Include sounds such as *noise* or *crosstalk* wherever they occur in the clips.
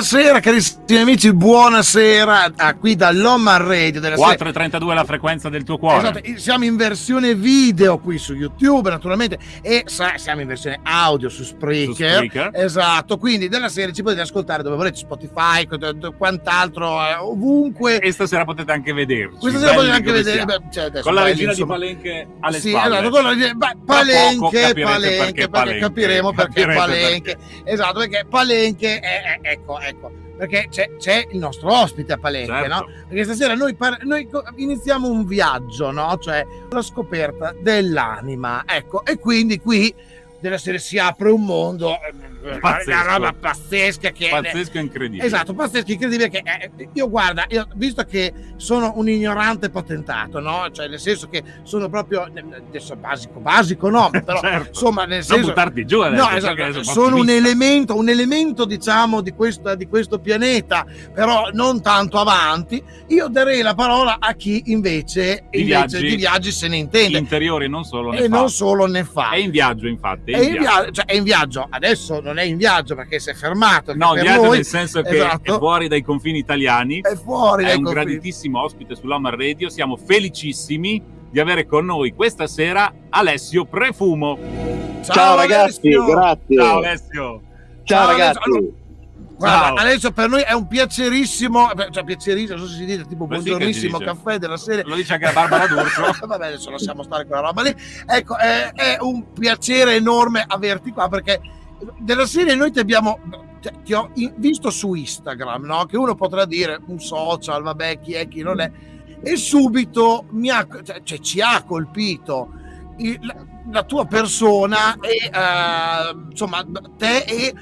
Buonasera carissimi amici, buonasera a qui dall'Oman Radio della 432 la frequenza del tuo cuore. Esatto, siamo in versione video qui su YouTube naturalmente e siamo in versione audio su Spreaker. Su Spreaker. Esatto, quindi della serie ci potete ascoltare dove volete, Spotify, quant'altro, eh, ovunque. E stasera potete anche vederci. Questa sera potete anche vedere, beh, cioè con la regina insomma. di Palenche alle sì, spalle. Esatto, con la regina, beh, Palenche, Palenche, perché, perché, capiremo perché Palenche. Perché. Esatto, perché Palenche è, è ecco, ecco, perché c'è, c'è, il nostro ospite a Palenque, certo. no? Perché stasera noi, par- noi, iniziamo un viaggio, no? Cioè la scoperta dell'anima, ecco, e quindi qui della serie si apre un mondo eh, Pazzesco. una roba pazzesca che pazzesco e incredibile. Esatto pazzesco incredibile che eh, io guarda io, visto che sono un ignorante potentato no? Cioè nel senso che sono proprio adesso basico basico no *laughs* però certo. insomma nel senso non buttarti giù adesso, no esatto, sono un elemento un elemento diciamo di questo, di questo pianeta però non tanto avanti. Io darei la parola a chi invece di, invece viaggi, di viaggi se ne intende. interiori non solo ne e fa. non solo ne fa. È in viaggio infatti è in, viaggio. Cioè, è in viaggio, adesso non è in viaggio perché si è fermato. No, in viaggio noi, nel senso che esatto. è fuori dai confini italiani. È fuori è dai un confini. graditissimo ospite sull'Hammer Radio. Siamo felicissimi di avere con noi questa sera Alessio Prefumo. Ciao, Ciao ragazzi, Alessio. grazie. Ciao Alessio. Ciao, Ciao ragazzi. Alessio. Guarda, adesso per noi è un piacerissimo, cioè piacerissimo, non so se si dice tipo buongiornissimo sì caffè della serie. Lo dice anche la Barbara D'Urso. *laughs* Vabbè, adesso lasciamo stare quella roba lì. Ecco, è, è un piacere enorme averti qua perché della serie noi ti abbiamo ti ho visto su Instagram, no? Che uno potrà dire un social, vabbè, chi è, chi non è. E subito mi ha, cioè, cioè ci ha colpito il, la tua persona e uh, insomma te e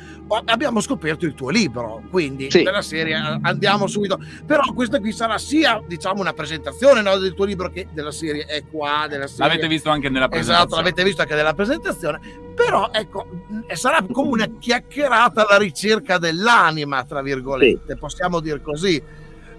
abbiamo scoperto il tuo libro quindi sì. nella serie andiamo subito però questa qui sarà sia diciamo una presentazione no, del tuo libro che della serie è qua della serie. l'avete visto anche nella presentazione esatto l'avete visto anche nella presentazione però ecco sarà come una chiacchierata alla ricerca dell'anima tra virgolette sì. possiamo dire così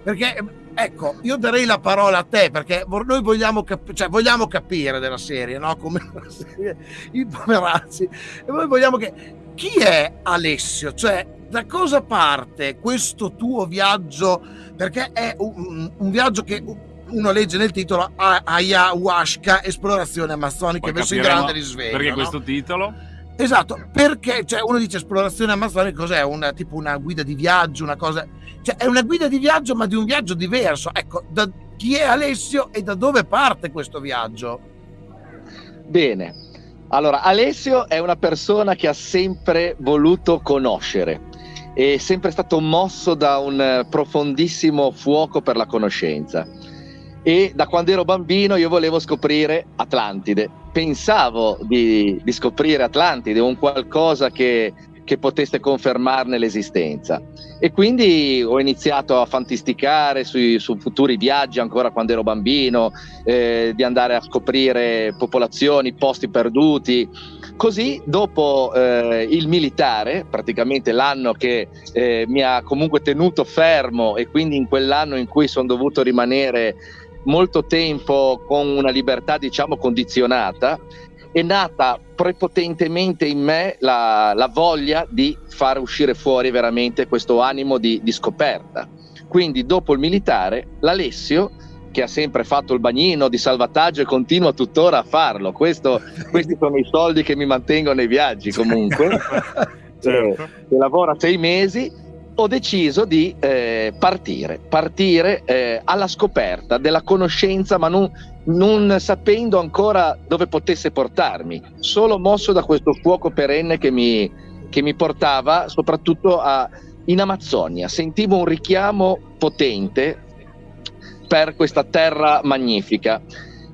perché ecco, io darei la parola a te perché noi vogliamo, cap- cioè, vogliamo capire della serie, no? Come *laughs* la serie, i poverazzi, e noi vogliamo che chi è Alessio? Cioè, da cosa parte questo tuo viaggio? Perché è un, un viaggio che uno legge nel titolo Ayahuasca, esplorazione amazzonica verso il grande risveglio. Perché no? questo titolo? Esatto, perché cioè, uno dice esplorazione amazzonica, cos'è? Una, tipo una guida di viaggio, una cosa... Cioè, è una guida di viaggio, ma di un viaggio diverso. Ecco, da chi è Alessio e da dove parte questo viaggio? Bene, allora Alessio è una persona che ha sempre voluto conoscere, è sempre stato mosso da un profondissimo fuoco per la conoscenza e da quando ero bambino io volevo scoprire Atlantide. Pensavo di, di scoprire Atlantide, un qualcosa che, che, potesse confermarne l'esistenza. E quindi ho iniziato a fantasticare sui, su futuri viaggi ancora quando ero bambino, eh, di andare a scoprire popolazioni, posti perduti. Così dopo eh, il militare, praticamente l'anno che eh, mi ha comunque tenuto fermo e quindi in quell'anno in cui sono dovuto rimanere molto tempo con una libertà diciamo condizionata, è nata prepotentemente in me la, la voglia di far uscire fuori veramente questo animo di, di scoperta. Quindi dopo il militare, l'Alessio che ha sempre fatto il bagnino di salvataggio e continua tuttora a farlo. Questo, questi sono i soldi che mi mantengono nei viaggi comunque. *laughs* certo. eh, lavora sei mesi ho deciso di eh, partire, partire eh, alla scoperta della conoscenza, ma non, non, sapendo ancora dove potesse portarmi, solo mosso da questo fuoco perenne che mi, che mi portava soprattutto a, in Amazzonia. Sentivo un richiamo potente per questa terra magnifica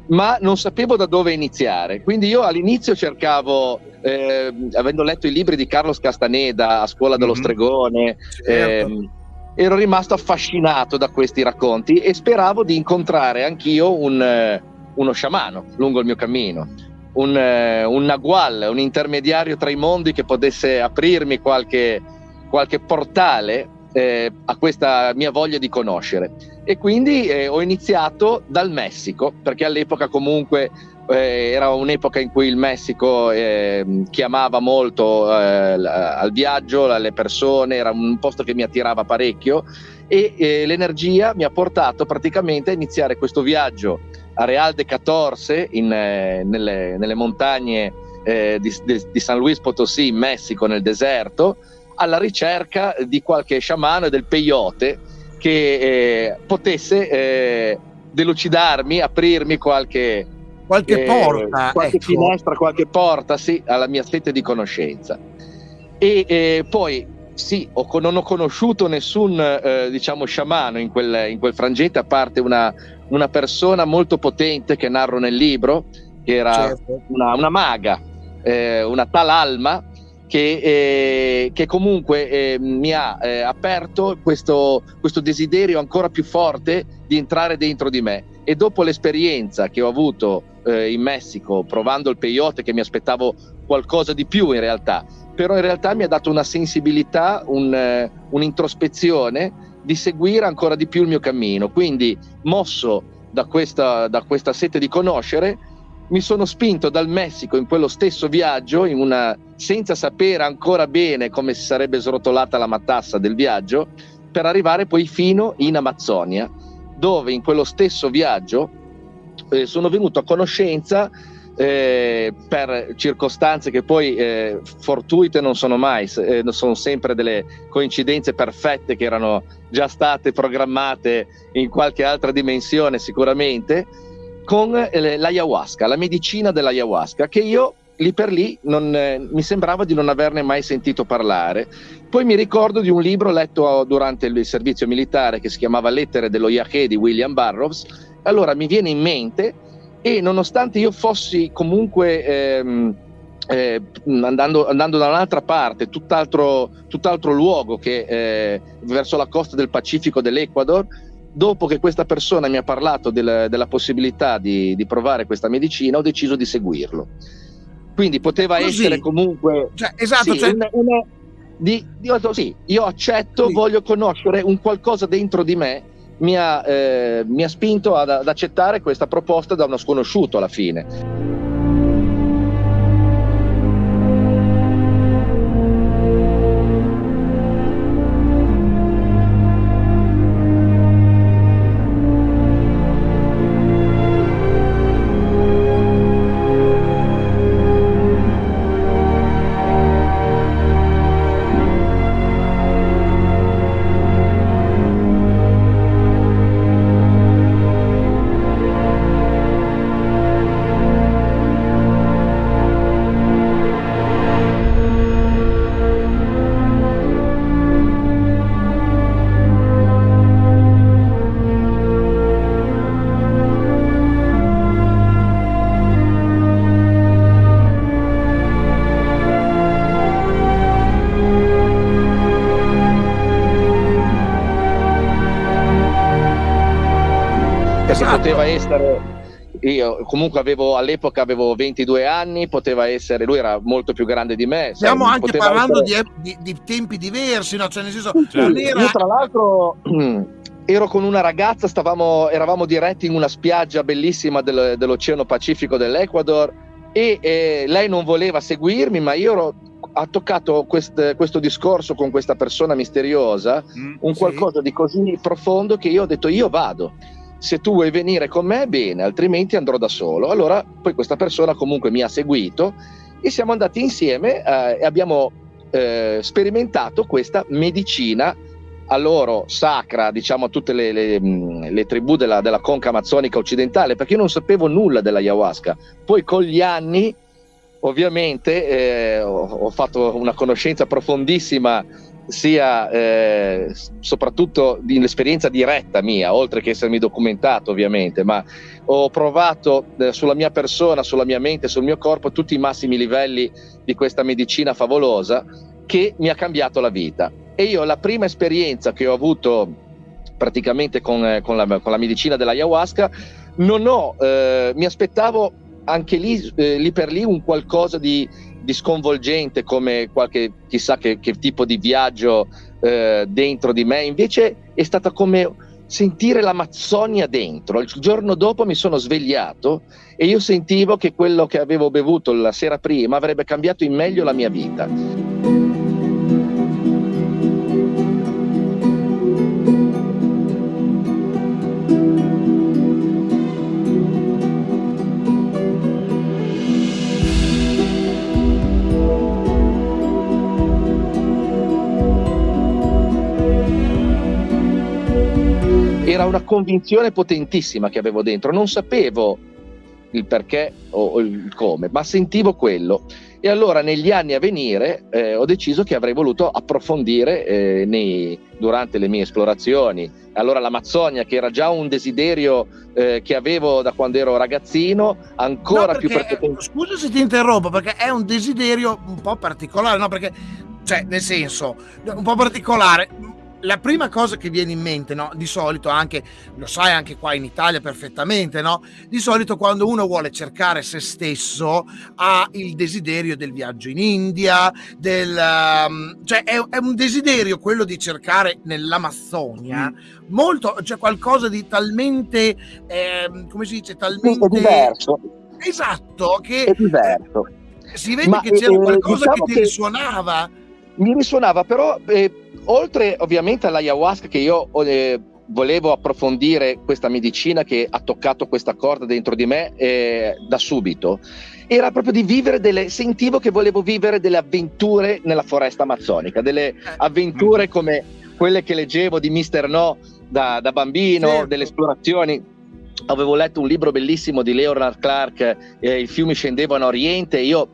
ma non sapevo da dove iniziare. Quindi io all'inizio cercavo, eh, avendo letto i libri di Carlos Castaneda a scuola dello mm-hmm. stregone, certo. eh, ero rimasto affascinato da questi racconti e speravo di incontrare anch'io un, eh, uno sciamano lungo il mio cammino. Un, eh, un nagual, un intermediario tra i mondi che potesse aprirmi qualche, qualche portale eh, a questa mia voglia di conoscere. E quindi eh, ho iniziato dal Messico, perché all'epoca comunque eh, era un'epoca in cui il Messico eh, chiamava molto eh, al viaggio, alle persone, era un posto che mi attirava parecchio e eh, l'energia mi ha portato praticamente a iniziare questo viaggio a Real de Catorce in, eh, nelle, nelle, montagne eh, di, di, San Luis Potosí in Messico nel deserto alla ricerca di qualche sciamano e del peyote che potesse delucidarmi, aprirmi qualche qualche eh, porta, qualche ecco. finestra, qualche porta, sì, alla mia sete di conoscenza. E eh, poi sì, ho, non ho conosciuto nessun eh, diciamo sciamano in quel, in quel, frangente, a parte una, una, persona molto potente che narro nel libro, che era certo. una, una, maga, eh, una tal Alma, che, eh, che comunque eh, mi ha eh, aperto questo, questo desiderio ancora più forte di entrare dentro di me. E dopo l'esperienza che ho avuto eh, in Messico, provando il peyote, che mi aspettavo qualcosa di più in realtà, però in realtà mi ha dato una sensibilità, un, eh, un'introspezione di seguire ancora di più il mio cammino. Quindi, mosso da questa, da questa sete di conoscere, mi sono spinto dal Messico in quello stesso viaggio, una, senza sapere ancora bene come si sarebbe srotolata la matassa del viaggio, per arrivare poi fino in Amazzonia, dove in quello stesso viaggio eh, sono venuto a conoscenza eh, per circostanze che poi eh, fortuite non sono mai, eh, sono sempre delle coincidenze perfette che erano già state programmate in qualche altra dimensione sicuramente, con eh, l'ayahuasca, la medicina dell'ayahuasca, che io lì per lì non, eh, mi sembrava di non averne mai sentito parlare. Poi mi ricordo di un libro letto durante il servizio militare che si chiamava Lettere dello Yahé di William Burroughs. Allora mi viene in mente e nonostante io fossi comunque ehm, eh, andando, andando, da un'altra parte, tutt'altro, tutt'altro luogo che eh, verso la costa del Pacifico dell'Ecuador, dopo che questa persona mi ha parlato del, della possibilità di, di, provare questa medicina, ho deciso di seguirlo. Quindi poteva Così. essere comunque... Cioè, esatto, sì, cioè... una, una, di, di, sì, io accetto, sì. voglio conoscere un qualcosa dentro di me, mi ha, eh, mi ha spinto ad, ad accettare questa proposta da uno sconosciuto alla fine. Comunque avevo all'epoca avevo 22 anni, poteva essere, lui era molto più grande di me. Stiamo sai, anche parlando essere... di, di, di, tempi diversi, no? Cioè, nel senso, certo. era... Io tra l'altro *clears throat* ero con una ragazza, stavamo, eravamo diretti in una spiaggia bellissima del, dell'Oceano Pacifico dell'Ecuador e eh, lei non voleva seguirmi, ma io ero, ha toccato quest, questo discorso con questa persona misteriosa, mm, un qualcosa sì. di così profondo che io ho detto io vado se tu vuoi venire con me bene, altrimenti andrò da solo. Allora poi questa persona comunque mi ha seguito e siamo andati insieme eh, e abbiamo eh, sperimentato questa medicina a loro sacra, diciamo a tutte le, le, mm, le tribù della, della, conca amazzonica occidentale, perché io non sapevo nulla della ayahuasca. Poi con gli anni ovviamente eh, ho, ho, fatto una conoscenza profondissima sia eh, soprattutto nell'esperienza diretta mia, oltre che essermi documentato ovviamente, ma ho provato eh, sulla mia persona, sulla mia mente, sul mio corpo tutti i massimi livelli di questa medicina favolosa che mi ha cambiato la vita. E io la prima esperienza che ho avuto praticamente con, eh, con, la, con la, medicina dell'ayahuasca, non ho, eh, mi aspettavo anche lì, eh, lì per lì un qualcosa di di sconvolgente come qualche chissà che, che tipo di viaggio eh, dentro di me, invece è stata come sentire l'Amazzonia dentro. Il giorno dopo mi sono svegliato e io sentivo che quello che avevo bevuto la sera prima avrebbe cambiato in meglio la mia vita. Era una convinzione potentissima che avevo dentro, non sapevo il perché o, il come, ma sentivo quello. E allora negli anni a venire eh, ho deciso che avrei voluto approfondire eh, nei, durante le mie esplorazioni. Allora l'Amazzonia, che era già un desiderio eh, che avevo da quando ero ragazzino, ancora no, più perché, Scusa se ti interrompo, perché è un desiderio un po' particolare, no? Perché, cioè, nel senso, un po' particolare la prima cosa che viene in mente, no? Di solito anche, lo sai anche qua in Italia perfettamente, no? Di solito quando uno vuole cercare se stesso ha il desiderio del viaggio in India, del, um, cioè è, è, un desiderio quello di cercare nell'Amazzonia mm. molto, cioè qualcosa di talmente, eh, come si dice, talmente... È diverso. Esatto, che... È diverso. Si vede Ma che c'era eh, qualcosa diciamo che ti risuonava. Mi risuonava, però... Eh oltre ovviamente all'ayahuasca che io eh, volevo approfondire questa medicina che ha toccato questa corda dentro di me eh, da subito, era proprio di vivere delle, sentivo che volevo vivere delle avventure nella foresta amazzonica, delle eh. avventure come quelle che leggevo di Mister No da, da bambino, certo. delle esplorazioni avevo letto un libro bellissimo di Leonard Clark, eh, I fiumi scendevano a Oriente, io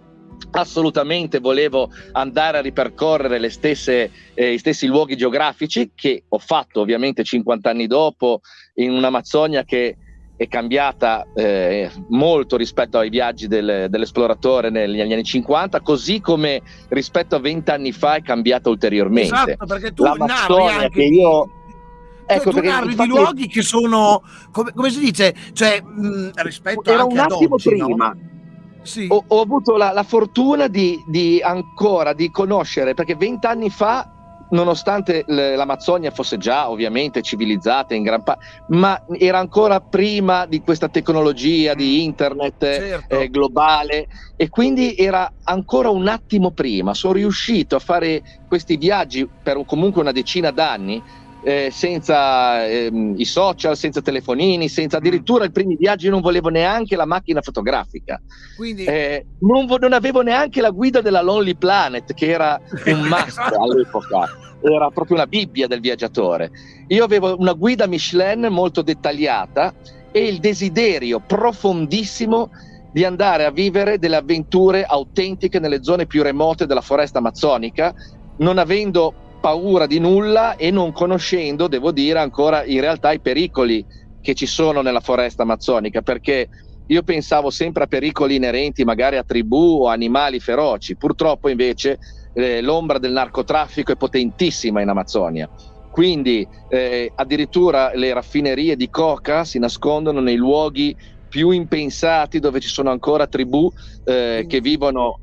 assolutamente volevo andare a ripercorrere le stesse, eh, gli stessi luoghi geografici che ho fatto ovviamente 50 anni dopo in un'Amazzonia che è cambiata eh, molto rispetto ai viaggi del, dell'esploratore negli anni 50, così come rispetto a 20 anni fa è cambiata ulteriormente. Esatto, perché tu narri anche che io... Ecco, tu, tu narri infatti... di luoghi che sono, come, come si dice, cioè mh, rispetto Era un attimo oggi, prima. No? Sì. ho, ho, avuto la, la fortuna di, di, ancora di conoscere, perché vent'anni fa, nonostante l'Amazzonia fosse già ovviamente civilizzata in gran parte, ma era ancora prima di questa tecnologia di internet certo. eh, globale e quindi era ancora un attimo prima. Sono riuscito a fare questi viaggi per comunque una decina d'anni eh, senza ehm, i social, senza telefonini, senza addirittura i primi viaggi non volevo neanche la macchina fotografica. Quindi... Eh, non, vo- non, avevo neanche la guida della Lonely Planet, che era un *laughs* must all'epoca, era proprio una Bibbia del viaggiatore. Io avevo una guida Michelin molto dettagliata e il desiderio profondissimo di andare a vivere delle avventure autentiche nelle zone più remote della foresta amazzonica, non avendo paura di nulla e non conoscendo, devo dire, ancora in realtà i pericoli che ci sono nella foresta amazzonica, perché io pensavo sempre a pericoli inerenti magari a tribù o animali feroci, purtroppo invece eh, l'ombra del narcotraffico è potentissima in Amazzonia. Quindi eh, addirittura le raffinerie di coca si nascondono nei luoghi più impensati dove ci sono ancora tribù eh, che vivono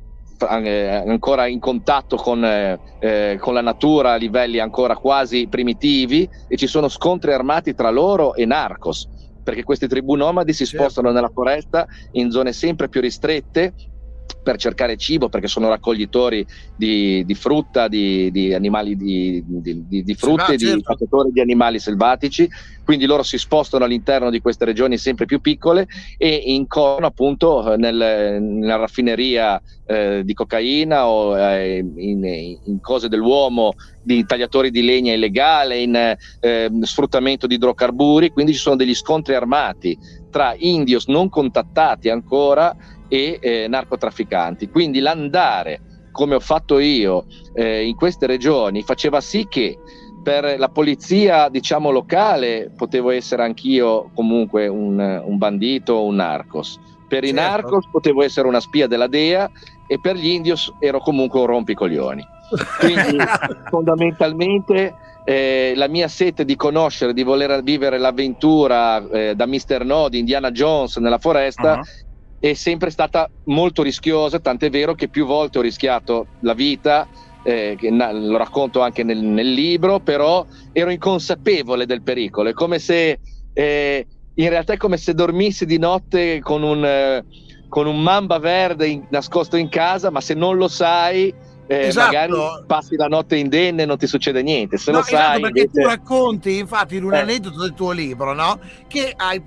ancora in contatto con, eh, eh, con, la natura a livelli ancora quasi primitivi e ci sono scontri armati tra loro e narcos perché queste tribù nomadi si certo. spostano nella foresta in zone sempre più ristrette per cercare cibo perché sono raccoglitori di, di frutta, di, di animali di, di frutte, sì, di certo. di animali selvatici, quindi loro si spostano all'interno di queste regioni sempre più piccole e incorrono appunto nel, nella raffineria eh, di cocaina o eh, in, in, cose dell'uomo, di tagliatori di legna illegale, in eh, sfruttamento di idrocarburi, quindi ci sono degli scontri armati tra indios non contattati ancora e eh, narcotrafficanti. Quindi l'andare, come ho fatto io, eh, in queste regioni faceva sì che per la polizia, diciamo, locale potevo essere anch'io comunque un, un bandito o un narcos. Per certo. i narcos potevo essere una spia della DEA e per gli indios ero comunque un rompicoglioni. *laughs* Quindi fondamentalmente eh, la mia sete di conoscere, di voler vivere l'avventura eh, da Mr. No di Indiana Jones nella foresta uh-huh è sempre stata molto rischiosa, tant'è vero che più volte ho rischiato la vita eh, che na- lo racconto anche nel, nel, libro, però ero inconsapevole del pericolo, è come se eh, in realtà è come se dormissi di notte con un, eh, con un mamba verde in, nascosto in casa, ma se non lo sai eh, esatto. magari passi la notte indenne e non ti succede niente. Se no, lo esatto, sai, perché invece... tu racconti infatti in un eh. aneddoto del tuo libro, no? Che hai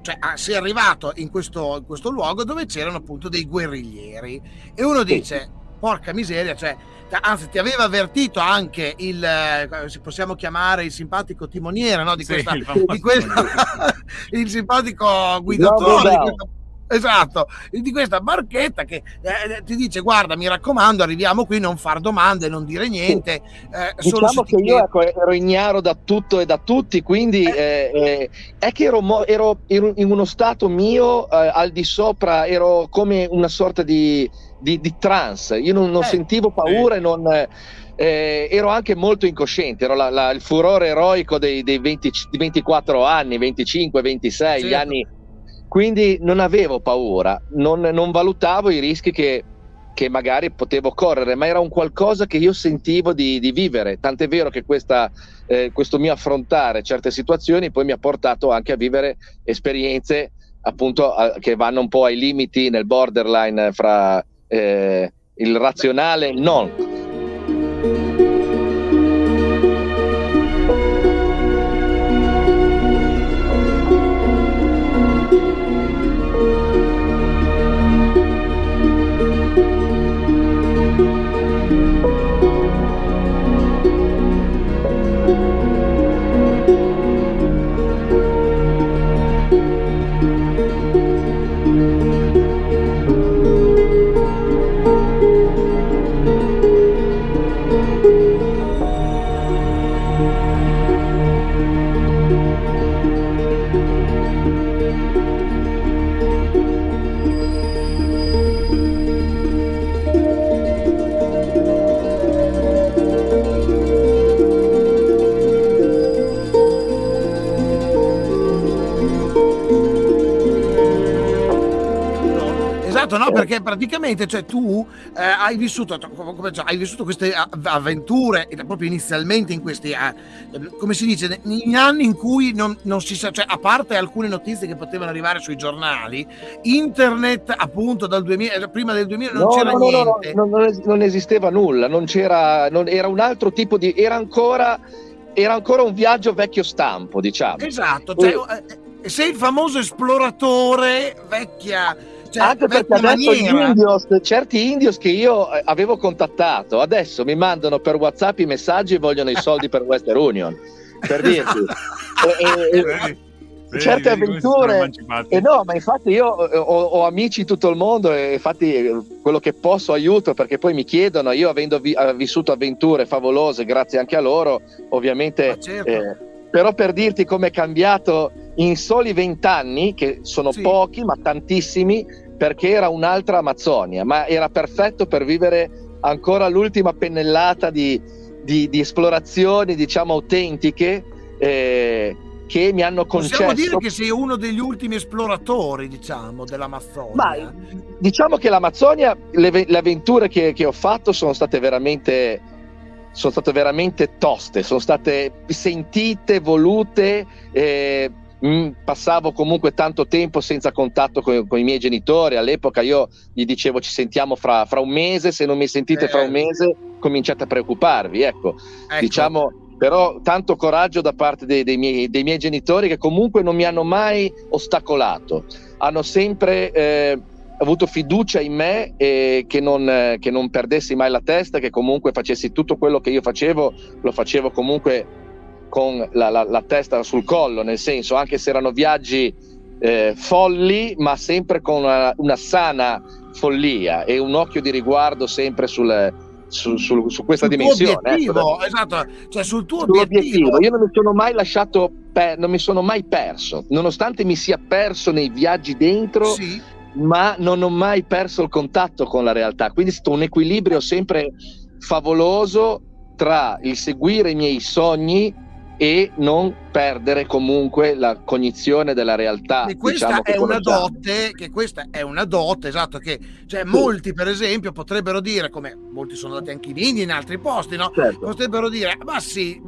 cioè, sei arrivato in questo, in questo, luogo dove c'erano appunto dei guerriglieri e uno dice sì. porca miseria cioè anzi ti aveva avvertito anche il eh, possiamo chiamare il simpatico timoniere no? di questa, sì, il, di questa *laughs* il simpatico guidatore di questa Esatto, di questa barchetta che eh, ti dice guarda mi raccomando arriviamo qui non far domande, non dire niente. Eh, diciamo che io ecco, ero ignaro da tutto e da tutti, quindi eh. eh, eh è che ero, mo- ero, in uno stato mio eh, al di sopra, ero come una sorta di, di, di trance, io non, non sentivo paura e non... Eh, ero anche molto incosciente, ero la, la, il furore eroico dei, dei 20, 24 anni, 25, 26, certo. gli anni quindi non avevo paura, non, non valutavo i rischi che, che, magari potevo correre, ma era un qualcosa che io sentivo di, di vivere. Tant'è vero che questa, eh, questo mio affrontare certe situazioni poi mi ha portato anche a vivere esperienze appunto a, che vanno un po' ai limiti nel borderline fra eh, il razionale e il non. Perché praticamente cioè, tu eh, hai, vissuto, come, cioè, hai vissuto queste avventure proprio inizialmente in questi, eh, come si dice, negli anni in cui non, non si sa, cioè, a parte alcune notizie che potevano arrivare sui giornali, internet appunto dal 2000, eh, prima del 2000 non no, c'era no, niente. No, no, non esisteva nulla, non c'era, non, era un altro tipo di, era ancora, era ancora un viaggio vecchio stampo, diciamo. Esatto, cioè, e... sei il famoso esploratore vecchia cioè, Anche perché adesso gli indios, certi indios che io eh, avevo contattato, adesso mi mandano per WhatsApp i messaggi e vogliono i soldi per Western Union. Per *laughs* dirti. e, e, Vedi, certe avventure e no ma infatti io eh, ho, ho, amici in tutto il mondo e infatti eh, quello che posso aiuto perché poi mi chiedono io avendo vi, vissuto avventure favolose grazie anche a loro ovviamente certo. eh, però per dirti come è cambiato in soli vent'anni che sono sì. pochi ma tantissimi perché era un'altra Amazzonia, ma era perfetto per vivere ancora l'ultima pennellata di, di, di esplorazioni, diciamo, autentiche. Eh, che mi hanno concesso. Possiamo dire che sei uno degli ultimi esploratori, diciamo, dell'Amazzonia. Ma, diciamo che l'Amazzonia, le, le avventure che, che, ho fatto sono state veramente. Sono state veramente toste, sono state sentite, volute. Eh, Mm, passavo comunque tanto tempo senza contatto con, con, i miei genitori. All'epoca io gli dicevo ci sentiamo fra, fra un mese, se non mi sentite eh. fra un eh. mese cominciate a preoccuparvi. Ecco, ecco. diciamo, però tanto coraggio da parte dei, dei, miei, dei, miei, genitori che comunque non mi hanno mai ostacolato, hanno sempre eh, avuto fiducia in me e che non, eh, che non perdessi mai la testa, che comunque facessi tutto quello che io facevo, lo facevo comunque con la, la, la, testa sul collo, nel senso anche se erano viaggi eh, folli, ma sempre con una, una, sana follia e un occhio di riguardo sempre sul, su, su, su, questa sul dimensione. Ecco, esatto, cioè sul tuo obiettivo. obiettivo. Io non mi sono mai lasciato, per, non mi sono mai perso, nonostante mi sia perso nei viaggi dentro. Sì. Ma non ho mai perso il contatto con la realtà, quindi è stato un equilibrio sempre favoloso tra il seguire i miei sogni e non perdere comunque la cognizione della realtà. E questa diciamo, è una dote, che questa è una dote, esatto, che cioè, sì. molti per esempio potrebbero dire, come molti sono andati anche in India in altri posti, no? Certo. Potrebbero dire, ma sì,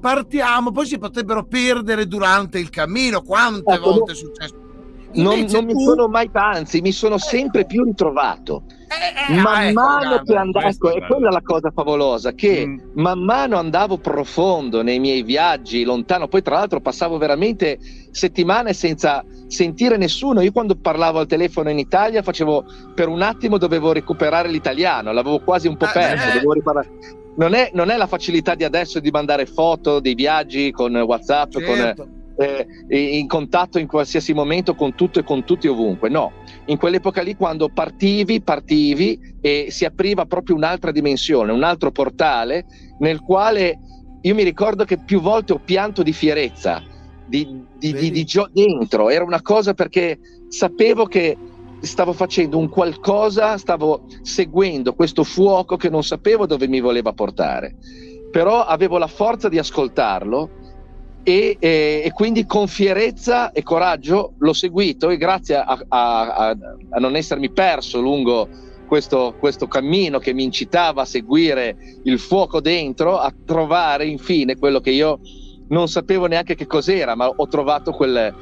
partiamo, poi si potrebbero perdere durante il cammino, quante ecco, volte è successo? Non, non tu... mi sono mai, anzi, mi sono sempre più ritrovato. Eh, eh, man ecco, mano che andavo, ecco, è quella la cosa favolosa, che mm. man mano andavo profondo nei miei viaggi lontano, poi tra l'altro passavo veramente settimane senza sentire nessuno. Io quando parlavo al telefono in Italia facevo per un attimo dovevo recuperare l'italiano, l'avevo quasi un po' eh, perso. Eh, non, è, non, è, la facilità di adesso di mandare foto dei viaggi con WhatsApp, certo. con eh, in contatto in qualsiasi momento con tutto e con tutti ovunque. No, in quell'epoca lì quando partivi, partivi e si apriva proprio un'altra dimensione, un altro portale nel quale io mi ricordo che più volte ho pianto di fierezza, di, di, di, di gio- dentro, era una cosa perché sapevo che stavo facendo un qualcosa, stavo seguendo questo fuoco che non sapevo dove mi voleva portare, però avevo la forza di ascoltarlo e, e, e, quindi con fierezza e coraggio l'ho seguito e grazie a, a, a, non essermi perso lungo questo, questo, cammino che mi incitava a seguire il fuoco dentro, a trovare infine quello che io non sapevo neanche che cos'era, ma ho trovato quel,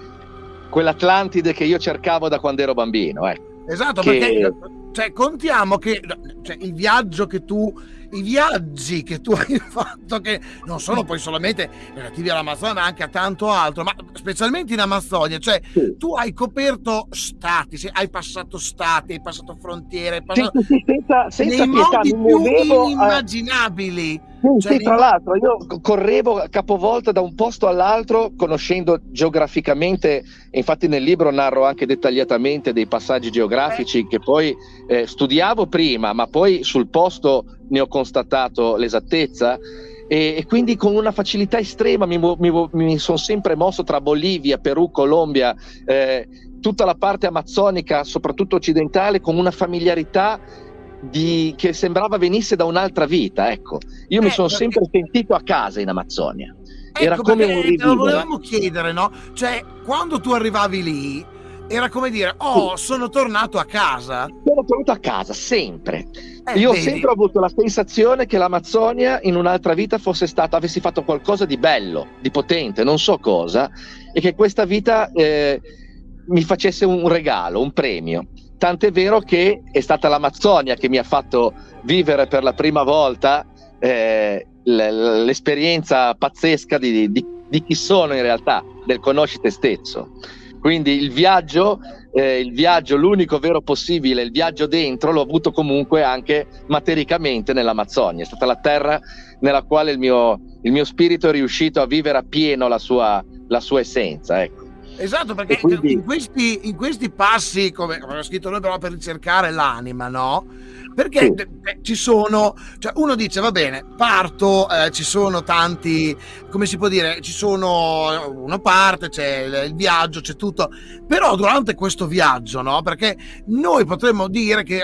quell'Atlantide che io cercavo da quando ero bambino. Ecco. Esatto, che... perché cioè, contiamo che cioè, il viaggio che tu i viaggi che tu *laughs* hai fatto, che non sono poi solamente relativi all'Amazzonia, ma anche a tanto altro, ma specialmente in Amazzonia, cioè sì. tu hai coperto stati, hai passato stati, hai passato frontiere, hai passato... Senza, senza nei pietà, modi più muovevo, Sì, cioè, tra l'altro io correvo capovolta da un posto all'altro conoscendo geograficamente, infatti nel libro narro anche dettagliatamente dei passaggi geografici eh. che poi eh, studiavo prima, ma poi sul posto ne ho constatato l'esattezza e, e quindi con una facilità estrema mi, mi, mi sono sempre mosso tra Bolivia, Perù, Colombia, eh, tutta la parte amazzonica, soprattutto occidentale, con una familiarità di, che sembrava venisse da un'altra vita. Ecco. Io eh, mi sono sempre sentito a casa in Amazzonia. Ecco, Era come un rivivere. Lo volevamo chiedere, no? Cioè, quando tu arrivavi lì, era come dire, oh, sì. sono tornato a casa. Sono tornato a casa, sempre. Eh, Io ho sempre avuto la sensazione che l'Amazzonia in un'altra vita fosse stata, avessi fatto qualcosa di bello, di potente, non so cosa, e che questa vita eh, mi facesse un regalo, un premio. Tant'è vero che è stata l'Amazzonia che mi ha fatto vivere per la prima volta eh, l'esperienza pazzesca di, di, di chi sono in realtà, del conosci te stesso. Quindi il viaggio, eh, il viaggio, l'unico vero possibile, il viaggio dentro, l'ho avuto comunque anche matericamente nell'Amazzonia. È stata la terra nella quale il mio, il mio spirito è riuscito a vivere appieno la sua, la sua essenza. Ecco. Esatto, perché quindi... in, questi, in, questi, passi, come abbiamo scritto noi, però per ricercare l'anima, no? Perché sì. eh, ci sono, cioè uno dice va bene, parto, eh, ci sono tanti, come si può dire, ci sono, uno parte, c'è il, il viaggio, c'è tutto, però durante questo viaggio, no? Perché noi potremmo dire che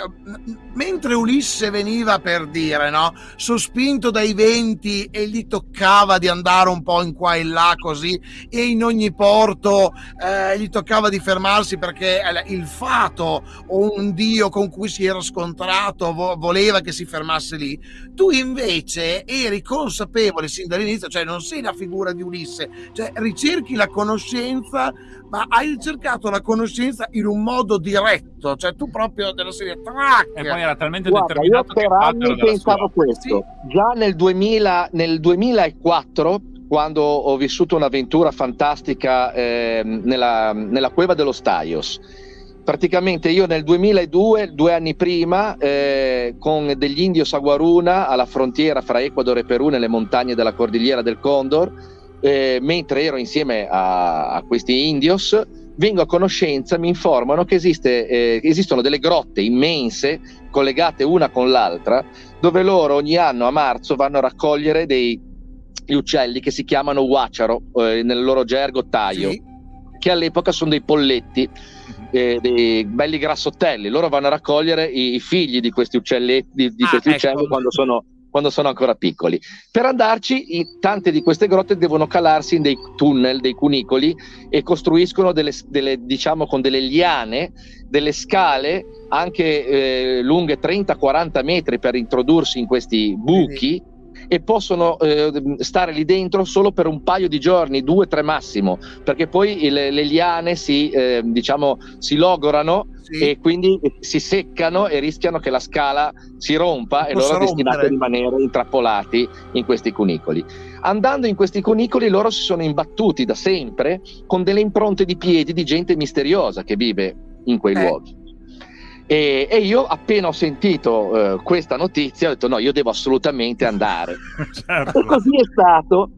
mentre Ulisse veniva per dire, no? Sospinto dai venti e gli toccava di andare un po' in qua e là così, e in ogni porto eh, gli toccava di fermarsi perché il fato o un dio con cui si era scontrato vo- voleva che si fermasse lì, tu invece eri consapevole sin dall'inizio, cioè non sei la figura di Ulisse, cioè ricerchi la conoscenza, ma hai ricercato la conoscenza in un modo diretto, cioè tu proprio della serie track. E poi era talmente Guarda, determinato io per anni pensavo sua. questo. Sì. Già nel, 2000, nel 2004 quando ho vissuto un'avventura fantastica eh, nella, nella, cueva dello Staios praticamente io nel 2002, due anni prima, eh, con degli indios a Guaruna, alla frontiera fra Ecuador e Perù, nelle montagne della cordigliera del Condor, eh, mentre ero insieme a, a, questi indios, vengo a conoscenza, mi informano che esiste, eh, esistono delle grotte immense, collegate una con l'altra, dove loro ogni anno a marzo vanno a raccogliere dei, uccelli che si chiamano huacharo, eh, nel loro gergo taio, sì. che all'epoca sono dei polletti eh, dei belli grassottelli. Loro vanno a raccogliere i, i figli di questi uccelli, di, di ah, questi ecco. uccelli quando sono quando sono ancora piccoli. Per andarci, tante di queste grotte devono calarsi in dei tunnel, dei cunicoli e costruiscono delle, delle diciamo con delle liane, delle scale anche eh, lunghe 30-40 metri per introdursi in questi buchi e possono eh, stare lì dentro solo per un paio di giorni, due, tre massimo, perché poi le, le liane si, eh, diciamo, si logorano sì. e quindi si seccano e rischiano che la scala si rompa e loro destinati a rimanere intrappolati in questi cunicoli. Andando in questi cunicoli loro si sono imbattuti da sempre con delle impronte di piedi di gente misteriosa che vive in quei eh. luoghi. E, e, io appena ho sentito uh, questa notizia ho detto no, io devo assolutamente andare. *laughs* certo. E così è stato.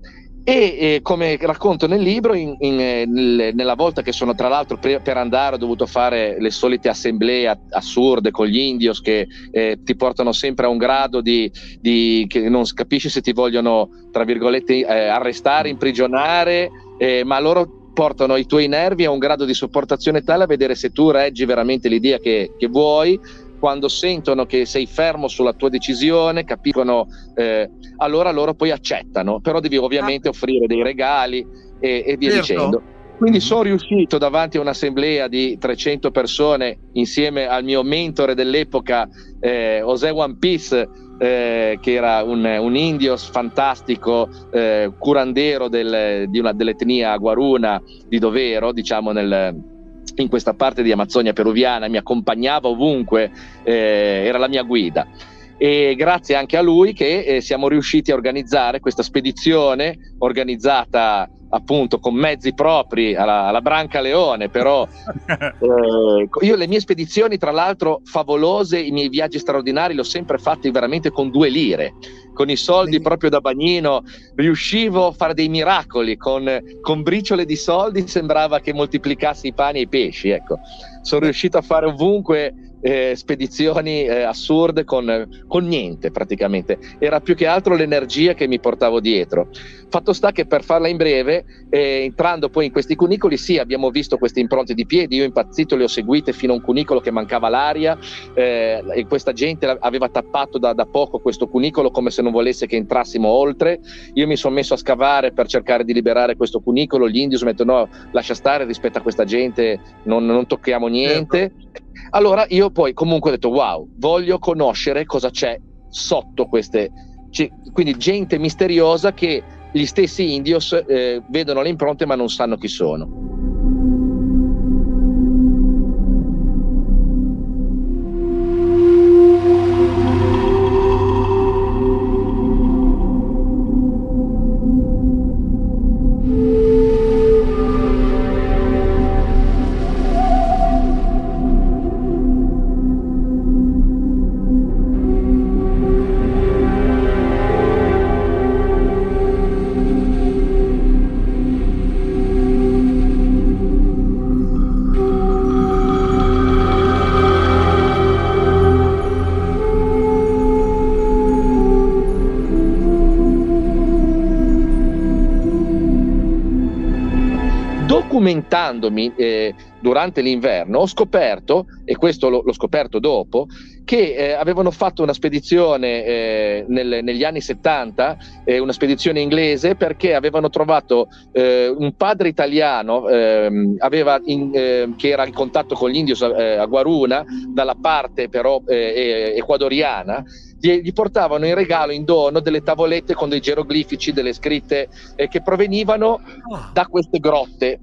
E, e, come racconto nel libro, in, in, nel, nella volta che sono tra l'altro per, per, andare ho dovuto fare le solite assemblee assurde con gli indios che eh, ti portano sempre a un grado di, di, che non capisci se ti vogliono, tra virgolette, eh, arrestare, imprigionare, eh, ma loro portano i tuoi nervi a un grado di sopportazione tale a vedere se tu reggi veramente l'idea che, che vuoi quando sentono che sei fermo sulla tua decisione, capiscono, eh, allora loro poi accettano, però devi ovviamente ah. offrire dei regali e, e via certo. dicendo. Quindi mm-hmm. sono riuscito davanti a un'assemblea di 300 persone insieme al mio mentore dell'epoca, eh, José One Piece, eh, che era un, un indio fantastico, eh, curandero del, di una, dell'etnia guaruna di Dovero, diciamo nel, in questa parte di Amazzonia peruviana, mi accompagnava ovunque, eh, era la mia guida. E grazie anche a lui che eh, siamo riusciti a organizzare questa spedizione organizzata appunto con mezzi propri alla, alla Branca Leone, però *laughs* eh, io le mie spedizioni tra l'altro favolose, i miei viaggi straordinari li ho sempre fatti veramente con due lire, con i soldi proprio da bagnino, riuscivo a fare dei miracoli, con, con briciole di soldi sembrava che moltiplicassi i pani e i pesci, ecco. Sono riuscito a fare ovunque eh, spedizioni eh, assurde con, con, niente praticamente. Era più che altro l'energia che mi portavo dietro. Fatto sta che per farla in breve, eh, entrando poi in questi cunicoli, sì, abbiamo visto queste impronte di piedi. Io impazzito le ho seguite fino a un cunicolo che mancava l'aria eh, e questa gente aveva tappato da, da poco questo cunicolo come se non volesse che entrassimo oltre. Io mi sono messo a scavare per cercare di liberare questo cunicolo. Gli indios mi hanno detto no, lascia stare rispetto a questa gente, non, non tocchiamo niente. Certo. Allora io poi comunque ho detto wow, voglio conoscere cosa c'è sotto queste, quindi gente misteriosa che gli stessi indios eh, vedono le impronte ma non sanno chi sono. Documentandomi eh, durante l'inverno ho scoperto, e questo l'ho, l'ho scoperto dopo, che eh, avevano fatto una spedizione eh, nel, negli anni 70, eh, una spedizione inglese, perché avevano trovato eh, un padre italiano ehm, in, ehm, che era in contatto con gli indios eh, a Guaruna, dalla parte però ecuadoriana, gli, portavano in regalo, in dono, delle tavolette con dei geroglifici, delle scritte eh, che provenivano ah. da queste grotte.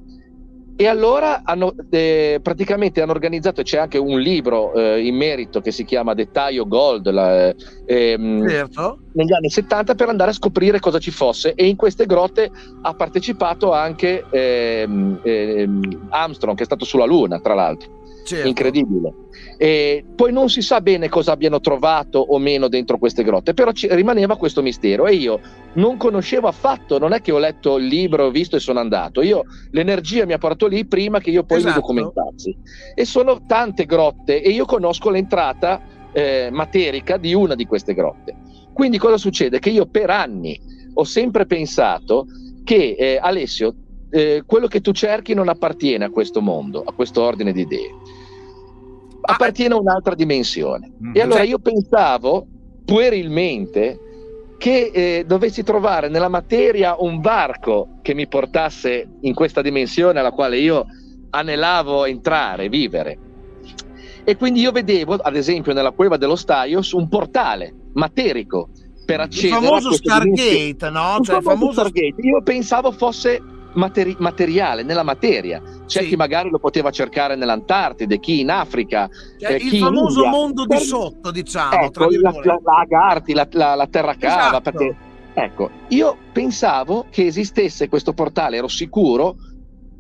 E allora hanno, eh, praticamente hanno organizzato, c'è anche un libro eh, in merito che si chiama Dettaglio Gold la, ehm, certo. negli anni 70 per andare a scoprire cosa ci fosse e in queste grotte ha partecipato anche ehm, ehm, Armstrong che è stato sulla Luna tra l'altro. Certo. Incredibile. E poi non si sa bene cosa abbiano trovato o meno dentro queste grotte, però ci rimaneva questo mistero e io non conoscevo affatto, non è che ho letto il libro, ho visto e sono andato, io l'energia mi ha portato lì prima che io poi esatto. mi documentassi. E sono tante grotte e io conosco l'entrata eh, materica di una di queste grotte. Quindi cosa succede? Che io per anni ho sempre pensato che eh, Alessio eh, quello che tu cerchi non appartiene a questo mondo, a questo ordine di idee, appartiene a un'altra dimensione. Mm-hmm. E allora io pensavo puerilmente che eh, dovessi trovare nella materia un barco che mi portasse in questa dimensione alla quale io anelavo entrare, vivere. E quindi io vedevo, ad esempio, nella cueva dello Staios un portale materico per accedere il famoso Stargate, no? Cioè, il famoso Stargate. Io pensavo fosse materi- materiale, nella materia. C'è sì. chi magari lo poteva cercare nell'Antartide, chi in Africa. Cioè, eh, il famoso mondo di sotto, diciamo. Ecco, la, la, la Agarti, la, la, la terra cava. Esatto. Perché, ecco, io pensavo che esistesse questo portale, ero sicuro,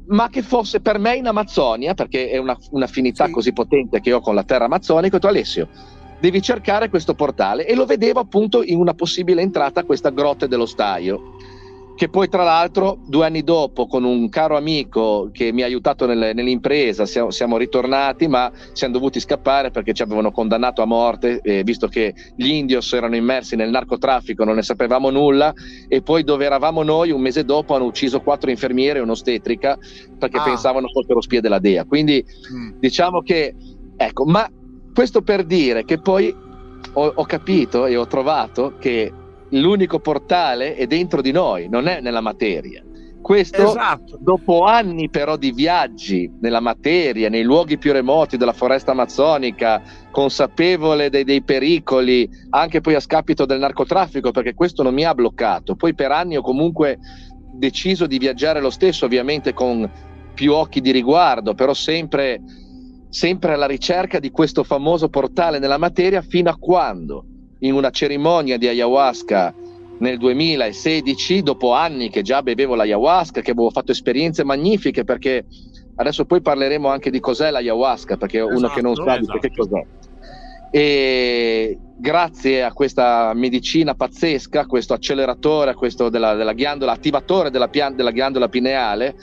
ma che fosse per me in Amazzonia, perché è una, un'affinità sì. così potente che ho con la terra amazzonica. Ho detto, Alessio, devi cercare questo portale e lo vedevo appunto in una possibile entrata a questa grotta dello Staio che poi tra l'altro due anni dopo con un caro amico che mi ha aiutato nel, nell'impresa siamo, siamo, ritornati ma siamo dovuti scappare perché ci avevano condannato a morte eh, visto che gli indios erano immersi nel narcotraffico non ne sapevamo nulla e poi dove eravamo noi un mese dopo hanno ucciso quattro infermiere e un'ostetrica perché ah. pensavano fossero spie della DEA quindi mm. diciamo che ecco ma questo per dire che poi ho, ho capito e ho trovato che l'unico portale è dentro di noi, non è nella materia. Questo esatto. dopo anni però di viaggi nella materia, nei luoghi più remoti della foresta amazzonica, consapevole dei, dei, pericoli, anche poi a scapito del narcotraffico, perché questo non mi ha bloccato. Poi per anni ho comunque deciso di viaggiare lo stesso, ovviamente con più occhi di riguardo, però sempre, sempre alla ricerca di questo famoso portale nella materia fino a quando in una cerimonia di ayahuasca nel 2016, dopo anni che già bevevo l'ayahuasca, che avevo fatto esperienze magnifiche, perché adesso poi parleremo anche di cos'è l'ayahuasca, perché esatto, uno che non sa esatto. che cos'è. E grazie a questa medicina pazzesca, questo acceleratore, questo della, della ghiandola, attivatore della, pian, della ghiandola pineale,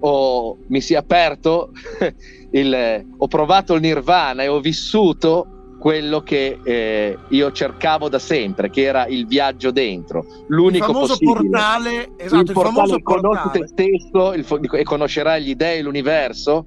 ho, mi si è aperto, *laughs* il, ho provato il nirvana e ho vissuto quello che eh, io cercavo da sempre, che era il viaggio dentro, l'unico il famoso possibile. portale, esatto, il, il famoso conosci te stesso il, e conoscerai gli dei, l'universo.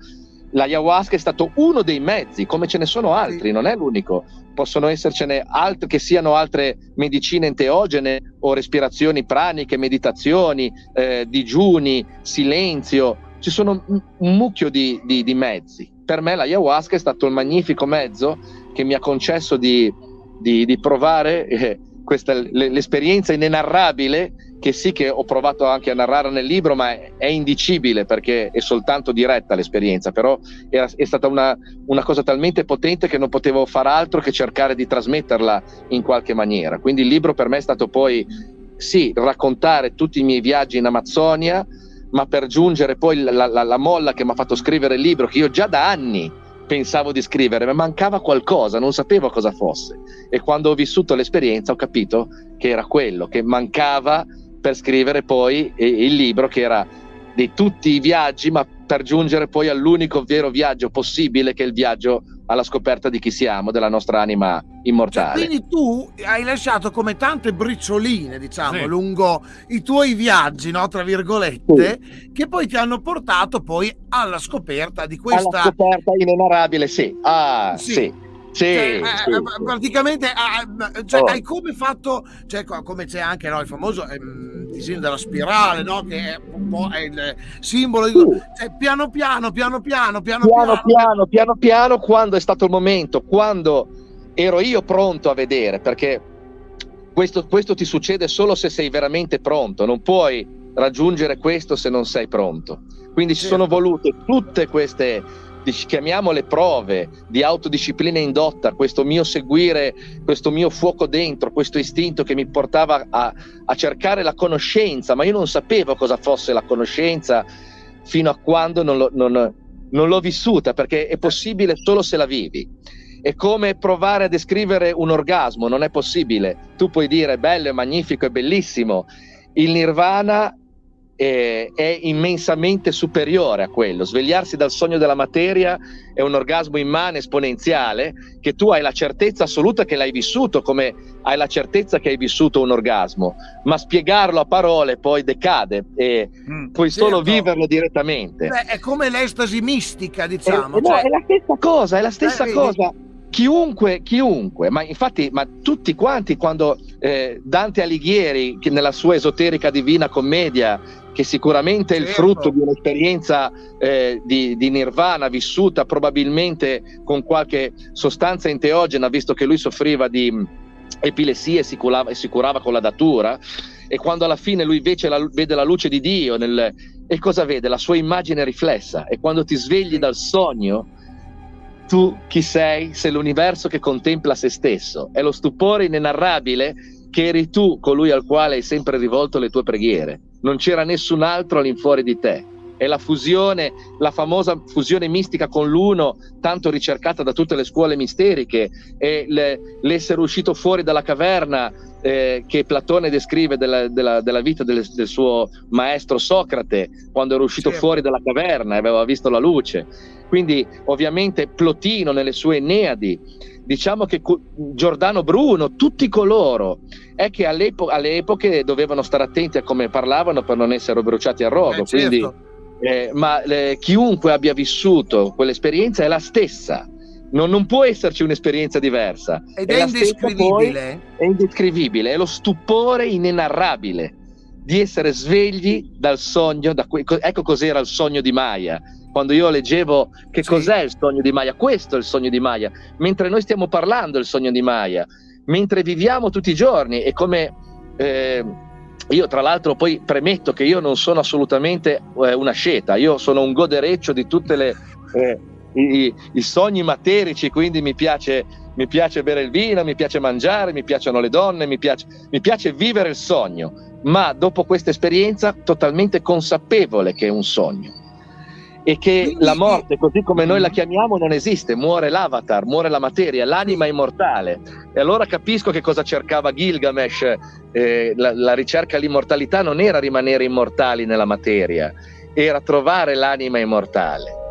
L'ayahuasca è stato uno dei mezzi, come ce ne sono altri, sì. non è l'unico. Possono essercene altri che siano altre medicine enteogene o respirazioni praniche, meditazioni, eh, digiuni, silenzio. Ci sono un mucchio di, di, di mezzi. Per me l'ayahuasca è stato il magnifico mezzo che mi ha concesso di, di, di provare eh, questa, l'esperienza inenarrabile che sì che ho provato anche a narrare nel libro, ma è, indicibile perché è soltanto diretta l'esperienza, però era, è stata una, una, cosa talmente potente che non potevo far altro che cercare di trasmetterla in qualche maniera. Quindi il libro per me è stato poi, sì, raccontare tutti i miei viaggi in Amazzonia, ma per giungere poi la, la, la molla che mi ha fatto scrivere il libro, che io già da anni pensavo di scrivere, ma mancava qualcosa, non sapevo cosa fosse. E quando ho vissuto l'esperienza ho capito che era quello, che mancava per scrivere poi il libro che era di tutti i viaggi, ma per giungere poi all'unico vero viaggio possibile, che è il viaggio alla scoperta di chi siamo, della nostra anima immortale. Cioè, quindi tu hai lasciato come tante bricioline, diciamo, sì. lungo i tuoi viaggi, no, tra virgolette, sì. che poi ti hanno portato poi alla scoperta di questa... Alla scoperta inenarrabile, sì. Ah, sì. sì. Sì, cioè, eh, sì, eh, sì. praticamente ah, ah, cioè, oh. hai come fatto, cioè, come c'è anche no, il famoso ehm, disegno della spirale, no, che è un po' è il simbolo, di, cioè, piano, piano, piano piano, piano piano, piano piano, piano quando è stato il momento, quando ero io pronto a vedere, perché questo, questo ti succede solo se sei veramente pronto, non puoi raggiungere questo se non sei pronto. Quindi ci sono volute tutte queste chiamiamole prove di autodisciplina indotta, questo mio seguire, questo mio fuoco dentro, questo istinto che mi portava a, a cercare la conoscenza, ma io non sapevo cosa fosse la conoscenza fino a quando non, lo, non, non l'ho vissuta, perché è possibile solo se la vivi. È come provare a descrivere un orgasmo, non è possibile. Tu puoi dire bello, è magnifico, è bellissimo. Il nirvana è, è, immensamente superiore a quello. Svegliarsi dal sogno della materia è un orgasmo immane, esponenziale, che tu hai la certezza assoluta che l'hai vissuto, come hai la certezza che hai vissuto un orgasmo, ma spiegarlo a parole poi decade e mm, puoi certo. solo viverlo direttamente. Beh, è come l'estasi mistica, diciamo. È, cioè... no, è la stessa cosa, è la stessa eh, cosa. Chiunque, chiunque, ma infatti, ma tutti quanti quando eh, Dante Alighieri, che nella sua esoterica divina commedia, che sicuramente è il Certo. frutto di un'esperienza eh, di, di nirvana vissuta probabilmente con qualche sostanza enteogena, visto che lui soffriva di mh, epilessia e si curava, e si curava con la datura, e quando alla fine lui invece la- vede la luce di Dio, nel- e cosa vede? La sua immagine riflessa, e quando ti svegli dal sogno, tu chi sei? Sei l'universo che contempla se stesso, è lo stupore inenarrabile che eri tu colui al quale hai sempre rivolto le tue preghiere. Non c'era nessun altro all'infuori di te. È la fusione, la famosa fusione mistica con l'uno, tanto ricercata da tutte le scuole misteriche, è le- l'essere uscito fuori dalla caverna eh, che Platone descrive della, della- della vita del, del suo maestro Socrate, quando era uscito Certo. fuori dalla caverna e aveva visto la luce. Quindi, ovviamente, Plotino nelle sue Eneadi, diciamo che Giordano Bruno, tutti coloro è che all'epo- alle epoche dovevano stare attenti a come parlavano per non essere bruciati a rogo. Eh, certo. Quindi, eh, ma eh, chiunque abbia vissuto quell'esperienza è la stessa. Non, non può esserci un'esperienza diversa. Ed è è indescrivibile. È indescrivibile, è lo stupore inenarrabile di essere svegli dal sogno. Da que- co- ecco cos'era il sogno di Maya. Quando io leggevo che Sì. cos'è il sogno di Maya, questo è il sogno di Maya. Mentre noi stiamo parlando del sogno di Maya, mentre viviamo tutti i giorni e come eh, io tra l'altro poi premetto che io non sono assolutamente eh, una sceta, io sono un godereccio di tutte le eh, i, i sogni materici, quindi mi piace, mi piace bere il vino, mi piace mangiare, mi piacciono le donne, mi piace, mi piace vivere il sogno, ma dopo questa esperienza totalmente consapevole che è un sogno e che Quindi- la morte, così come noi la chiamiamo, non esiste, muore l'avatar, muore la materia, l'anima immortale. E allora capisco che cosa cercava Gilgamesh, eh, la, la ricerca all'immortalità non era rimanere immortali nella materia, era trovare l'anima immortale.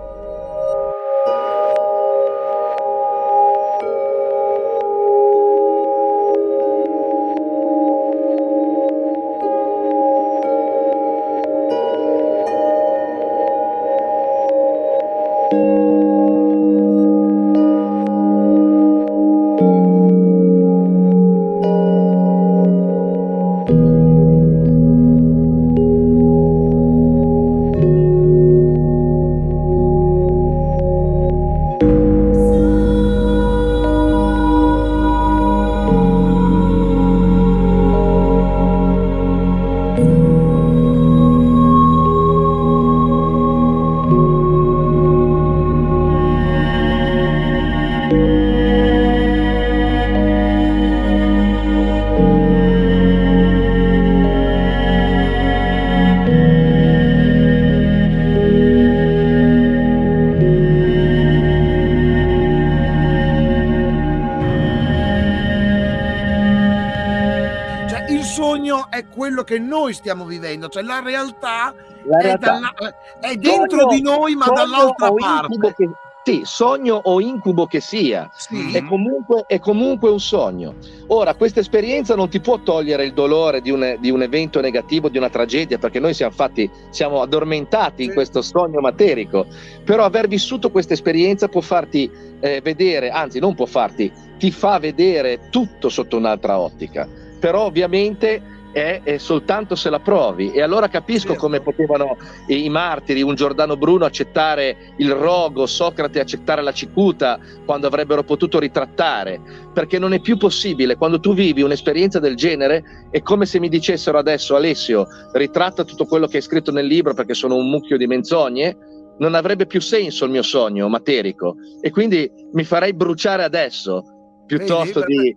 Stiamo vivendo, cioè la realtà, La è, realtà, dalla- è dentro Sogno- di noi, ma dall'altra parte. che- sì, sogno o incubo che sia, Sì. è, comunque, è comunque un sogno. Ora, questa esperienza non ti può togliere il dolore di un, di un evento negativo, di una tragedia, perché noi siamo, fatti, siamo addormentati in Sì. questo sogno materico. Però aver vissuto questa esperienza può farti eh, vedere, anzi non può farti, ti fa vedere tutto sotto un'altra ottica. Però ovviamente è, è soltanto se la provi. E allora capisco Certo. come potevano i, i martiri, un Giordano Bruno accettare il rogo, Socrate accettare la cicuta, quando avrebbero potuto ritrattare, perché non è più possibile. Quando tu vivi un'esperienza del genere, è come se mi dicessero adesso, Alessio, ritratta tutto quello che hai scritto nel libro perché sono un mucchio di menzogne. Non avrebbe più senso il mio sogno materico e quindi mi farei bruciare adesso piuttosto Vedi? di.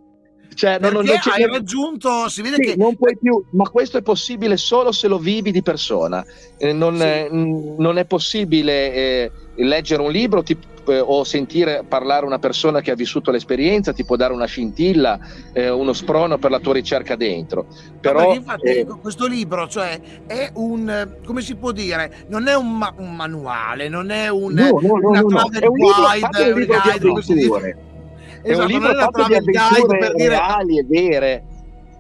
Cioè, non, non, non hai raggiunto, si vede sì, che non puoi più, ma questo è possibile solo se lo vivi di persona. Eh, non, Sì. eh, non è possibile eh, leggere un libro ti- eh, o sentire parlare una persona che ha vissuto l'esperienza, ti può dare una scintilla, eh, uno sprono per la tua ricerca dentro. No, Però perché infatti eh, questo libro, cioè, è un, come si può dire, non è un, ma- un manuale, non è un, no, no, no, una no, no. è un libro, guide, un libro di guide, dice. avventure. È Esatto, un libro non è una fatto di avventure per dire reali e vere.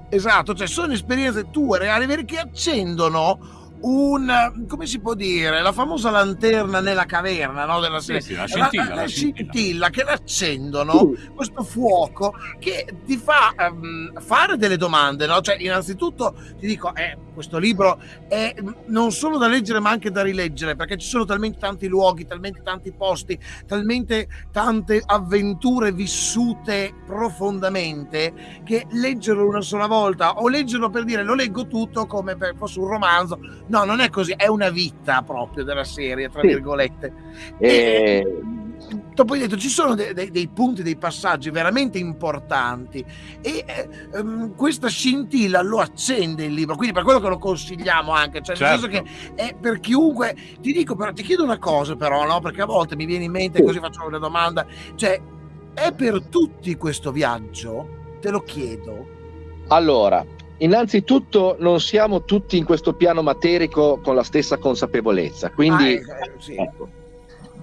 Esatto, cioè sono esperienze tue reali perché accendono un come si può dire la famosa lanterna nella caverna no, della Sì, serie sì, la scintilla, la, la la scintilla. scintilla che l'accendono questo fuoco che ti fa ehm, fare delle domande no? cioè innanzitutto ti dico eh, questo libro è mm, non solo da leggere ma anche da rileggere perché ci sono talmente tanti luoghi talmente tanti posti talmente tante avventure vissute profondamente che leggerlo una sola volta o leggerlo per dire lo leggo tutto come per fosse un romanzo no non è così è una vita proprio della serie tra Sì. virgolette E- e, dopo hai detto ci sono de- de- dei punti dei passaggi veramente importanti e eh, ehm, questa scintilla lo accende il libro quindi per quello che lo consigliamo anche cioè nel senso Certo. che è per chiunque ti dico però ti chiedo una cosa però no perché a volte mi viene in mente Sì. così faccio una domanda cioè è per tutti questo viaggio te lo chiedo Allora, innanzitutto non siamo tutti in questo piano materico con la stessa consapevolezza, quindi Ah, eh, sì. ecco.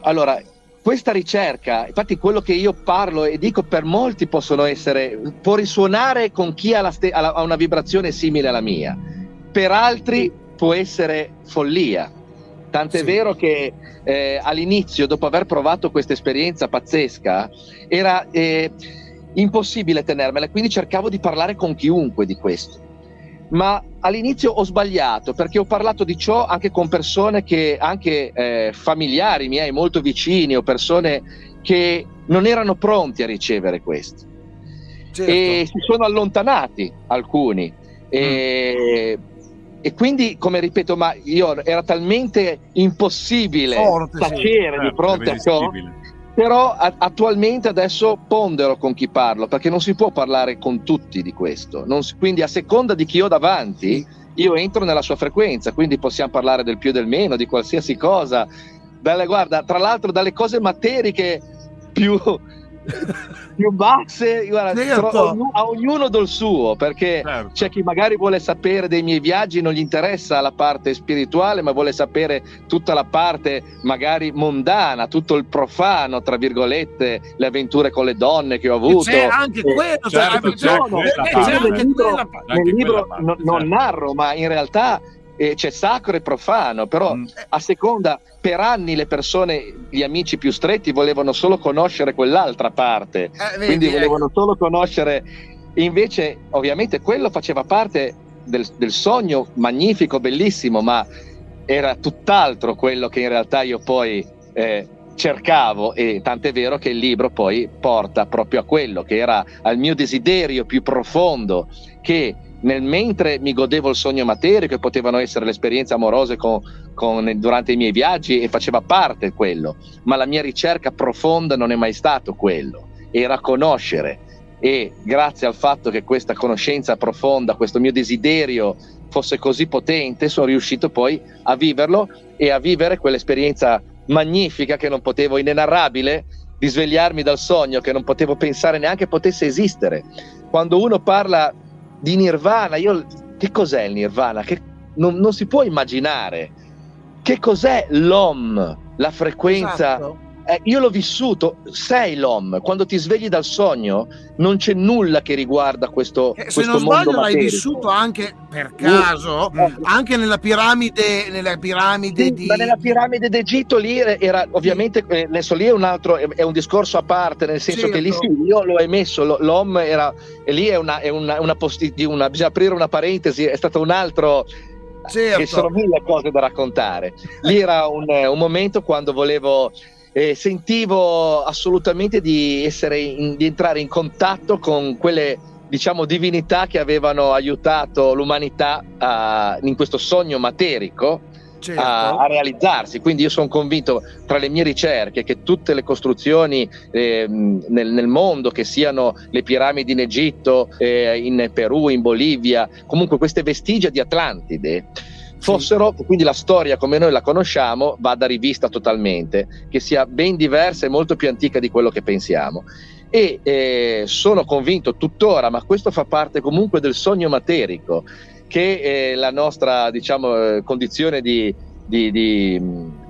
Allora, questa ricerca, infatti quello che io parlo e dico per molti possono essere, può risuonare con chi ha, ha una vibrazione simile alla mia, per altri può essere follia. Tant'è Sì. vero che eh, all'inizio, dopo aver provato questa esperienza pazzesca, era eh, impossibile tenermela, quindi cercavo di parlare con chiunque di questo. Ma all'inizio ho sbagliato perché ho parlato di ciò anche con persone che, anche eh, familiari miei molto vicini o persone che non erano pronti a ricevere questo certo. e si sono allontanati alcuni. E, e quindi, come ripeto, ma io era talmente impossibile Forte, sì. tacere di Certo, fronte a ciò. Però a- attualmente adesso pondero con chi parlo, perché non si può parlare con tutti di questo. Si- quindi a seconda di chi ho davanti, io entro nella sua frequenza, quindi possiamo parlare del più e del meno, di qualsiasi cosa. Dalle, guarda, tra l'altro dalle cose materiche più, *laughs* più basse, guarda, Certo. tro- a ognuno del suo, perché Certo. c'è chi magari vuole sapere dei miei viaggi, non gli interessa la parte spirituale, ma vuole sapere tutta la parte magari mondana, tutto il profano, tra virgolette, le avventure con le donne che ho E avuto. c'è anche quello certo, c'è parte. c'è libro, quella parte. Anche nel libro quella parte, non, non certo. narro, ma in realtà eh, c'è sacro e profano, però Mm. a seconda, per anni le persone, gli amici più stretti volevano solo conoscere quell'altra parte, Eh, vedi, quindi ecco. volevano solo conoscere, invece ovviamente quello faceva parte del, del sogno magnifico, bellissimo, ma era tutt'altro quello che in realtà io poi eh, cercavo e tant'è vero che il libro poi porta proprio a quello che era al mio desiderio più profondo che nel mentre mi godevo il sogno materico e potevano essere le esperienze amorose con- con- durante i miei viaggi e faceva parte quello, ma la mia ricerca profonda non è mai stato quello, era conoscere. E grazie al fatto che questa conoscenza profonda, questo mio desiderio fosse così potente, sono riuscito poi a viverlo e a vivere quell'esperienza magnifica che non potevo, inenarrabile, di svegliarmi dal sogno che non potevo pensare neanche potesse esistere. Quando uno parla di nirvana, io che cos'è il nirvana? Che non, non si può immaginare. Che cos'è l'om, la frequenza Esatto. Eh, io l'ho vissuto, sei l'om, quando ti svegli dal sogno non c'è nulla che riguarda questo, Eh, se questo non mondo sbaglio l'hai vissuto anche per caso Mm. anche nella piramide nella piramide Sì, di ma nella piramide d'Egitto lì era ovviamente eh, adesso lì è un altro è, un discorso a parte nel senso che lì Certo. sì, io l'ho emesso lo- l'om era e lì è una, è una, una posti- una bisogna aprire una parentesi è stato un altro Certo. che sono mille cose da raccontare lì era un, un momento quando volevo eh, sentivo assolutamente di essere in- di entrare in contatto con quelle diciamo divinità che avevano aiutato l'umanità a- in questo sogno materico certo. a, a realizzarsi. Quindi io sono convinto tra le mie ricerche che tutte le costruzioni ehm, nel, nel mondo, che siano le piramidi in Egitto, eh, in Perù, in Bolivia, comunque queste vestigia di Atlantide, fossero, quindi la storia come noi la conosciamo, vada rivista totalmente, che sia ben diversa e molto più antica di quello che pensiamo. E eh, sono convinto tuttora, ma questo fa parte comunque del sogno materico, che eh, la nostra diciamo, eh, condizione di, di- di-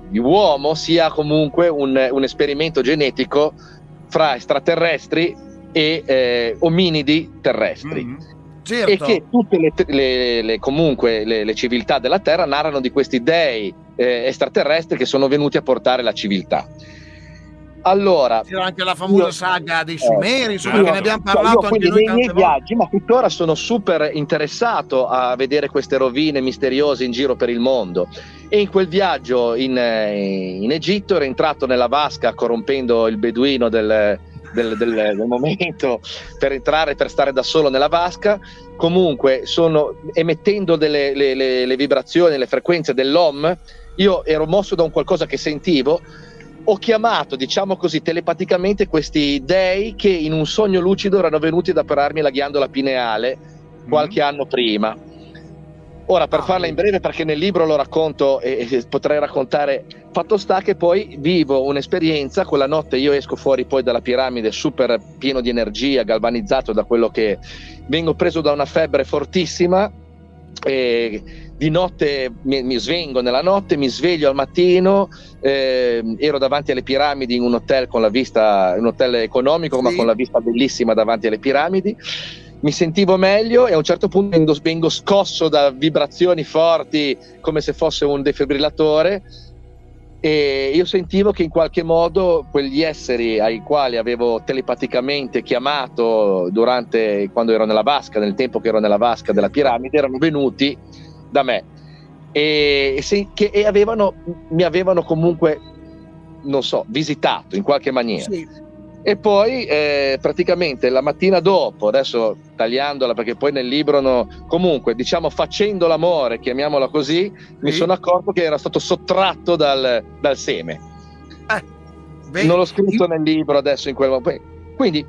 di uomo sia comunque un, un esperimento genetico fra extraterrestri e eh, ominidi terrestri. Mm. Certo. e che tutte le, le, le comunque le, civiltà della Terra narrano di questi dei eh, extraterrestri che sono venuti a portare la civiltà. Allora, c'era anche la famosa io, saga dei Sumeri, insomma, certo. che ne abbiamo parlato io, anche noi nei miei viaggi, ma tuttora sono super interessato a vedere queste rovine misteriose in giro per il mondo. E in quel viaggio in, eh, in Egitto ero entrato nella vasca corrompendo il beduino del, del, del, del, momento per entrare, per stare da solo nella vasca. Comunque, sono emettendo delle, le, le, le vibrazioni, le frequenze dell'OM. Io ero mosso da un qualcosa che sentivo ho chiamato, diciamo così, telepaticamente questi dei che in un sogno lucido erano venuti ad operarmi la ghiandola pineale qualche mm. anno prima. Ora, per ah, farla in breve, perché nel libro lo racconto e, e, potrei raccontare, fatto sta che poi vivo un'esperienza, quella notte io esco fuori poi dalla piramide super pieno di energia, galvanizzato da quello che vengo preso da una febbre fortissima e di notte mi, mi, svengo nella notte, mi sveglio al mattino, eh, ero davanti alle piramidi in un hotel con la vista, un hotel economico, sì. ma con la vista bellissima davanti alle piramidi. Mi sentivo meglio e a un certo punto vengo, vengo scosso da vibrazioni forti come se fosse un defibrillatore e io sentivo che in qualche modo quegli esseri ai quali avevo telepaticamente chiamato durante quando ero nella vasca, nel tempo che ero nella vasca della piramide, erano venuti da me e, e, che, e avevano, mi avevano comunque, non so, visitato in qualche maniera. Sì. E poi eh, praticamente la mattina dopo, adesso tagliandola perché poi nel libro, no, comunque diciamo facendo l'amore, chiamiamola così, sì. mi sono accorto che era stato sottratto dal, dal seme. Eh, non l'ho scritto io... nel libro adesso in quel momento. Quindi,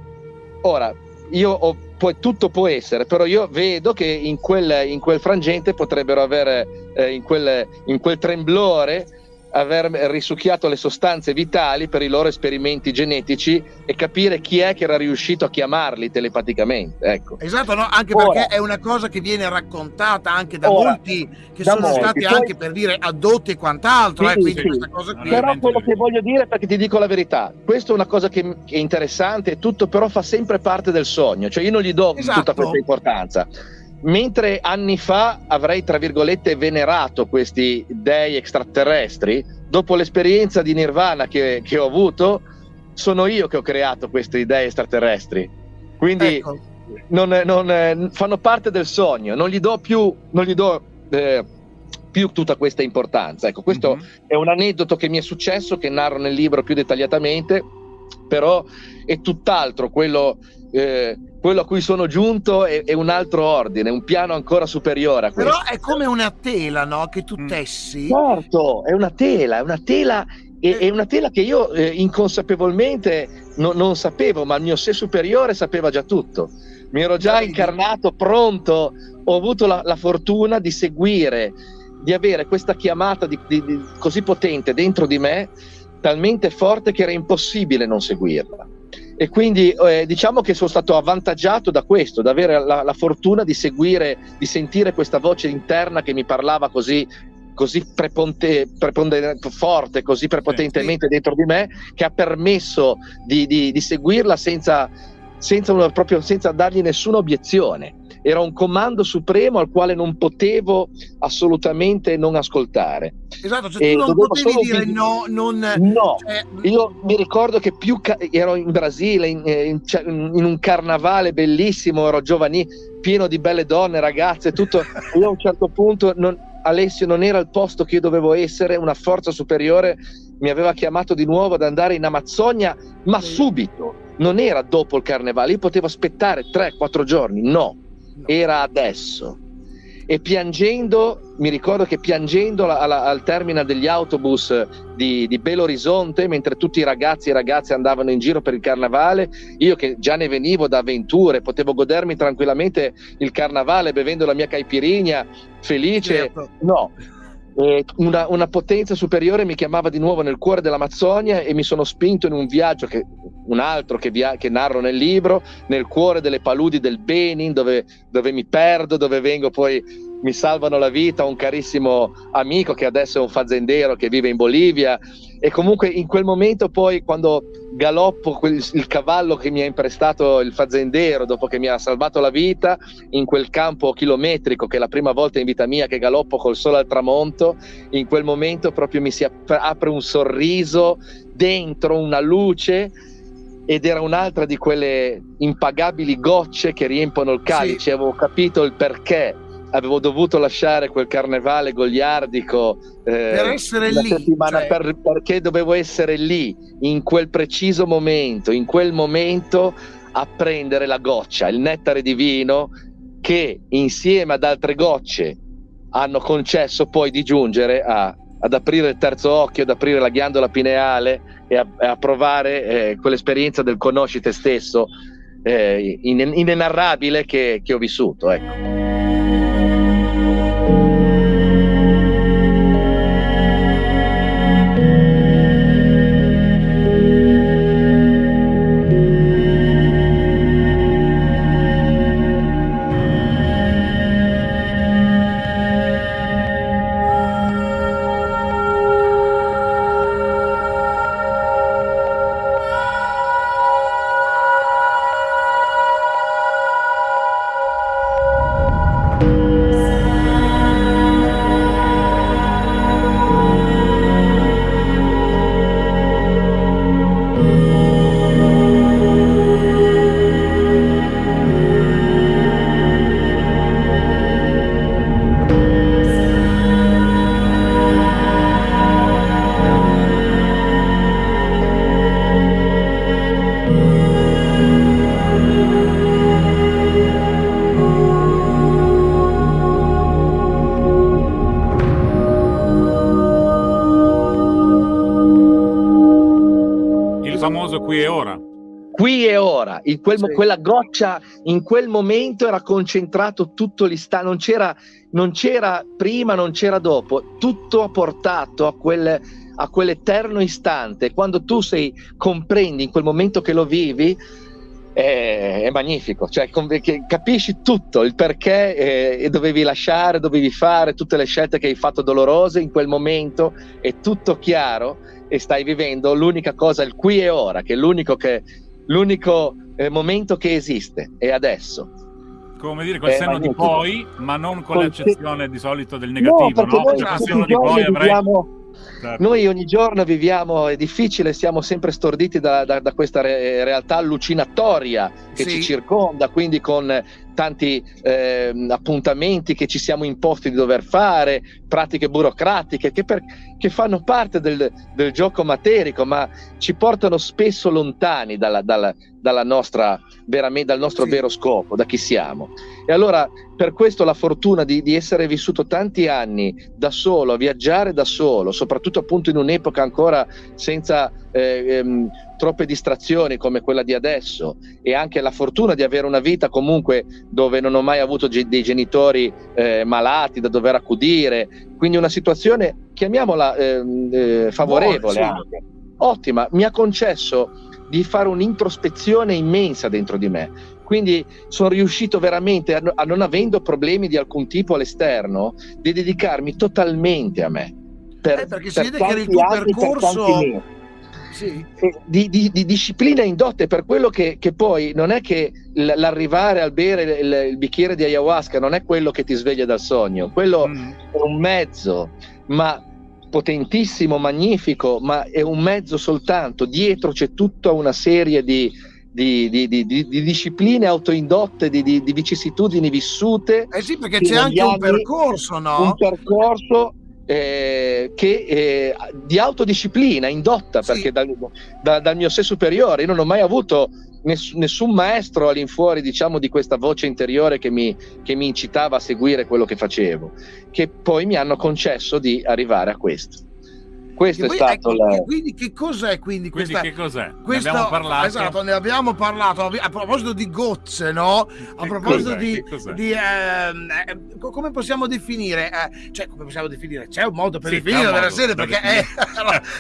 ora, io ho, poi tutto può essere, però io vedo che in quel, in quel frangente potrebbero avere, eh, in, quel, in quel tremblore, aver risucchiato le sostanze vitali per i loro esperimenti genetici e capire chi è che era riuscito a chiamarli telepaticamente. Ecco. Esatto, no? anche ora, perché è una cosa che viene raccontata anche da ora, molti che da sono molti. stati Poi, anche per dire adotti e quant'altro. Sì, eh, sì. Però quello che voglio dire, perché ti dico la verità, questa è una cosa che, che è interessante e tutto, però fa sempre parte del sogno, cioè io non gli do esatto. tutta questa importanza mentre anni fa avrei, tra virgolette, venerato questi dei extraterrestri, dopo l'esperienza di Nirvana che, che ho avuto, sono io che ho creato questi dei extraterrestri. Quindi ecco. non, non, fanno parte del sogno, non gli do più, non gli do, eh, più tutta questa importanza. Ecco, questo mm-hmm. è un aneddoto che mi è successo, che narro nel libro più dettagliatamente, però è tutt'altro quello eh, quello a cui sono giunto è, è, un altro ordine, un piano ancora superiore a questo. Però è come una tela, no? Che tu mm. tessi. Certo, è una tela, è una tela, è, è una tela che io eh, inconsapevolmente no, non sapevo, ma il mio sé superiore sapeva già tutto. Mi ero già incarnato, pronto, ho avuto la, la fortuna di seguire, di avere questa chiamata di, di, di, così potente dentro di me, talmente forte che era impossibile non seguirla e quindi eh, diciamo che sono stato avvantaggiato da questo, da avere la, la, fortuna di seguire, di sentire questa voce interna che mi parlava così, così preponte, preponde, forte, così prepotentemente dentro di me, che ha permesso di, di, di seguirla senza, senza, una, proprio, senza dargli nessuna obiezione era un comando supremo al quale non potevo assolutamente non ascoltare. Esatto, cioè tu non potevi dire vi... no, non... No, cioè... io mi ricordo che più ca... ero in Brasile, in, in, in, un carnavale bellissimo, ero giovani, pieno di belle donne, ragazze, tutto. *laughs* io a un certo punto, non... Alessio non era il posto che io dovevo essere, una forza superiore mi aveva chiamato di nuovo ad andare in Amazzonia, ma subito, non era dopo il carnevale, io potevo aspettare 3-4 giorni, no era adesso. E piangendo, mi ricordo che piangendo alla, al termine degli autobus di, di Belo Horizonte, mentre tutti i ragazzi e ragazze andavano in giro per il carnavale, io che già ne venivo da avventure, potevo godermi tranquillamente il carnavale bevendo la mia caipirinha, felice. Certo. No, una, una, potenza superiore mi chiamava di nuovo nel cuore dell'Amazzonia e mi sono spinto in un viaggio, che, un altro che, via, che narro nel libro, nel cuore delle paludi del Benin, dove, dove, mi perdo, dove vengo poi mi salvano la vita, un carissimo amico che adesso è un fazendero che vive in Bolivia. E comunque in quel momento poi quando galoppo quel, il cavallo che mi ha imprestato il fazendero dopo che mi ha salvato la vita in quel campo chilometrico che è la prima volta in vita mia che galoppo col sole al tramonto in quel momento proprio mi si apre un sorriso dentro una luce ed era un'altra di quelle impagabili gocce che riempono il calice. Sì. avevo capito il perché avevo dovuto lasciare quel carnevale goliardico eh, per essere lì cioè... per, perché dovevo essere lì in quel preciso momento in quel momento a prendere la goccia il nettare divino che insieme ad altre gocce hanno concesso poi di giungere a, ad aprire il terzo occhio ad aprire la ghiandola pineale e a, a provare eh, quell'esperienza del conosci te stesso eh, inenarrabile che, che ho vissuto ecco. In quel, sì. quella goccia in quel momento era concentrato tutto l'istante, non c'era, non c'era prima, non c'era dopo, tutto ha portato a, quel, a quell'eterno istante. Quando tu sei, comprendi in quel momento che lo vivi, è, è magnifico, cioè capisci tutto, il perché eh, dovevi lasciare, dovevi fare, tutte le scelte che hai fatto dolorose in quel momento, è tutto chiaro e stai vivendo l'unica cosa, il qui e ora, che è l'unico che l'unico eh, momento che esiste è adesso. Come dire, col senno di poi, ma non con l'accezione di solito del negativo, no? no? Cioè, senno di poi avrei... Viviamo... Certo. Noi ogni giorno viviamo, è difficile, siamo sempre storditi da, da, da questa re, realtà allucinatoria che sì. ci circonda, quindi con tanti eh, appuntamenti che ci siamo imposti di dover fare, pratiche burocratiche che, per, che fanno parte del, del, gioco materico, ma ci portano spesso lontani dalla, dalla, dalla nostra, dal nostro sì. vero scopo, da chi siamo. E allora per questo la fortuna di, di, essere vissuto tanti anni da solo, a viaggiare da solo, soprattutto appunto in un'epoca ancora senza eh, ehm, troppe distrazioni come quella di adesso e anche la fortuna di avere una vita comunque dove non ho mai avuto ge- dei genitori eh, malati da dover accudire, quindi una situazione, chiamiamola ehm, eh, favorevole anche, ottima, mi ha concesso di fare un'introspezione immensa dentro di me. Quindi sono riuscito veramente, a, a non avendo problemi di alcun tipo all'esterno, di dedicarmi totalmente a me. Per, eh, perché si vede che il tuo percorso sì. di, di, di, disciplina indotte per quello che, che, poi non è che l'arrivare al bere il, il, bicchiere di ayahuasca non è quello che ti sveglia dal sogno, quello mm. è un mezzo, ma potentissimo, magnifico, ma è un mezzo soltanto. Dietro c'è tutta una serie di, di, di, di, di, discipline autoindotte, di, vicissitudini vissute. Eh sì, perché c'è anche un percorso, no? Un percorso eh, che, eh, di autodisciplina indotta, sì. perché dal, da, dal, mio sé superiore io non ho mai avuto ness, nessun maestro all'infuori diciamo, di questa voce interiore che mi, che mi incitava a seguire quello che facevo, che poi mi hanno concesso di arrivare a questo questo è stato ecco, la... quindi che cos'è quindi questa quindi che cos'è? Questo, ne abbiamo parlato esatto ne abbiamo parlato a proposito di gozze no a proposito cos'è? di, di ehm, eh, come possiamo definire eh, cioè come possiamo definire c'è un modo per sì, definire della serie perché è,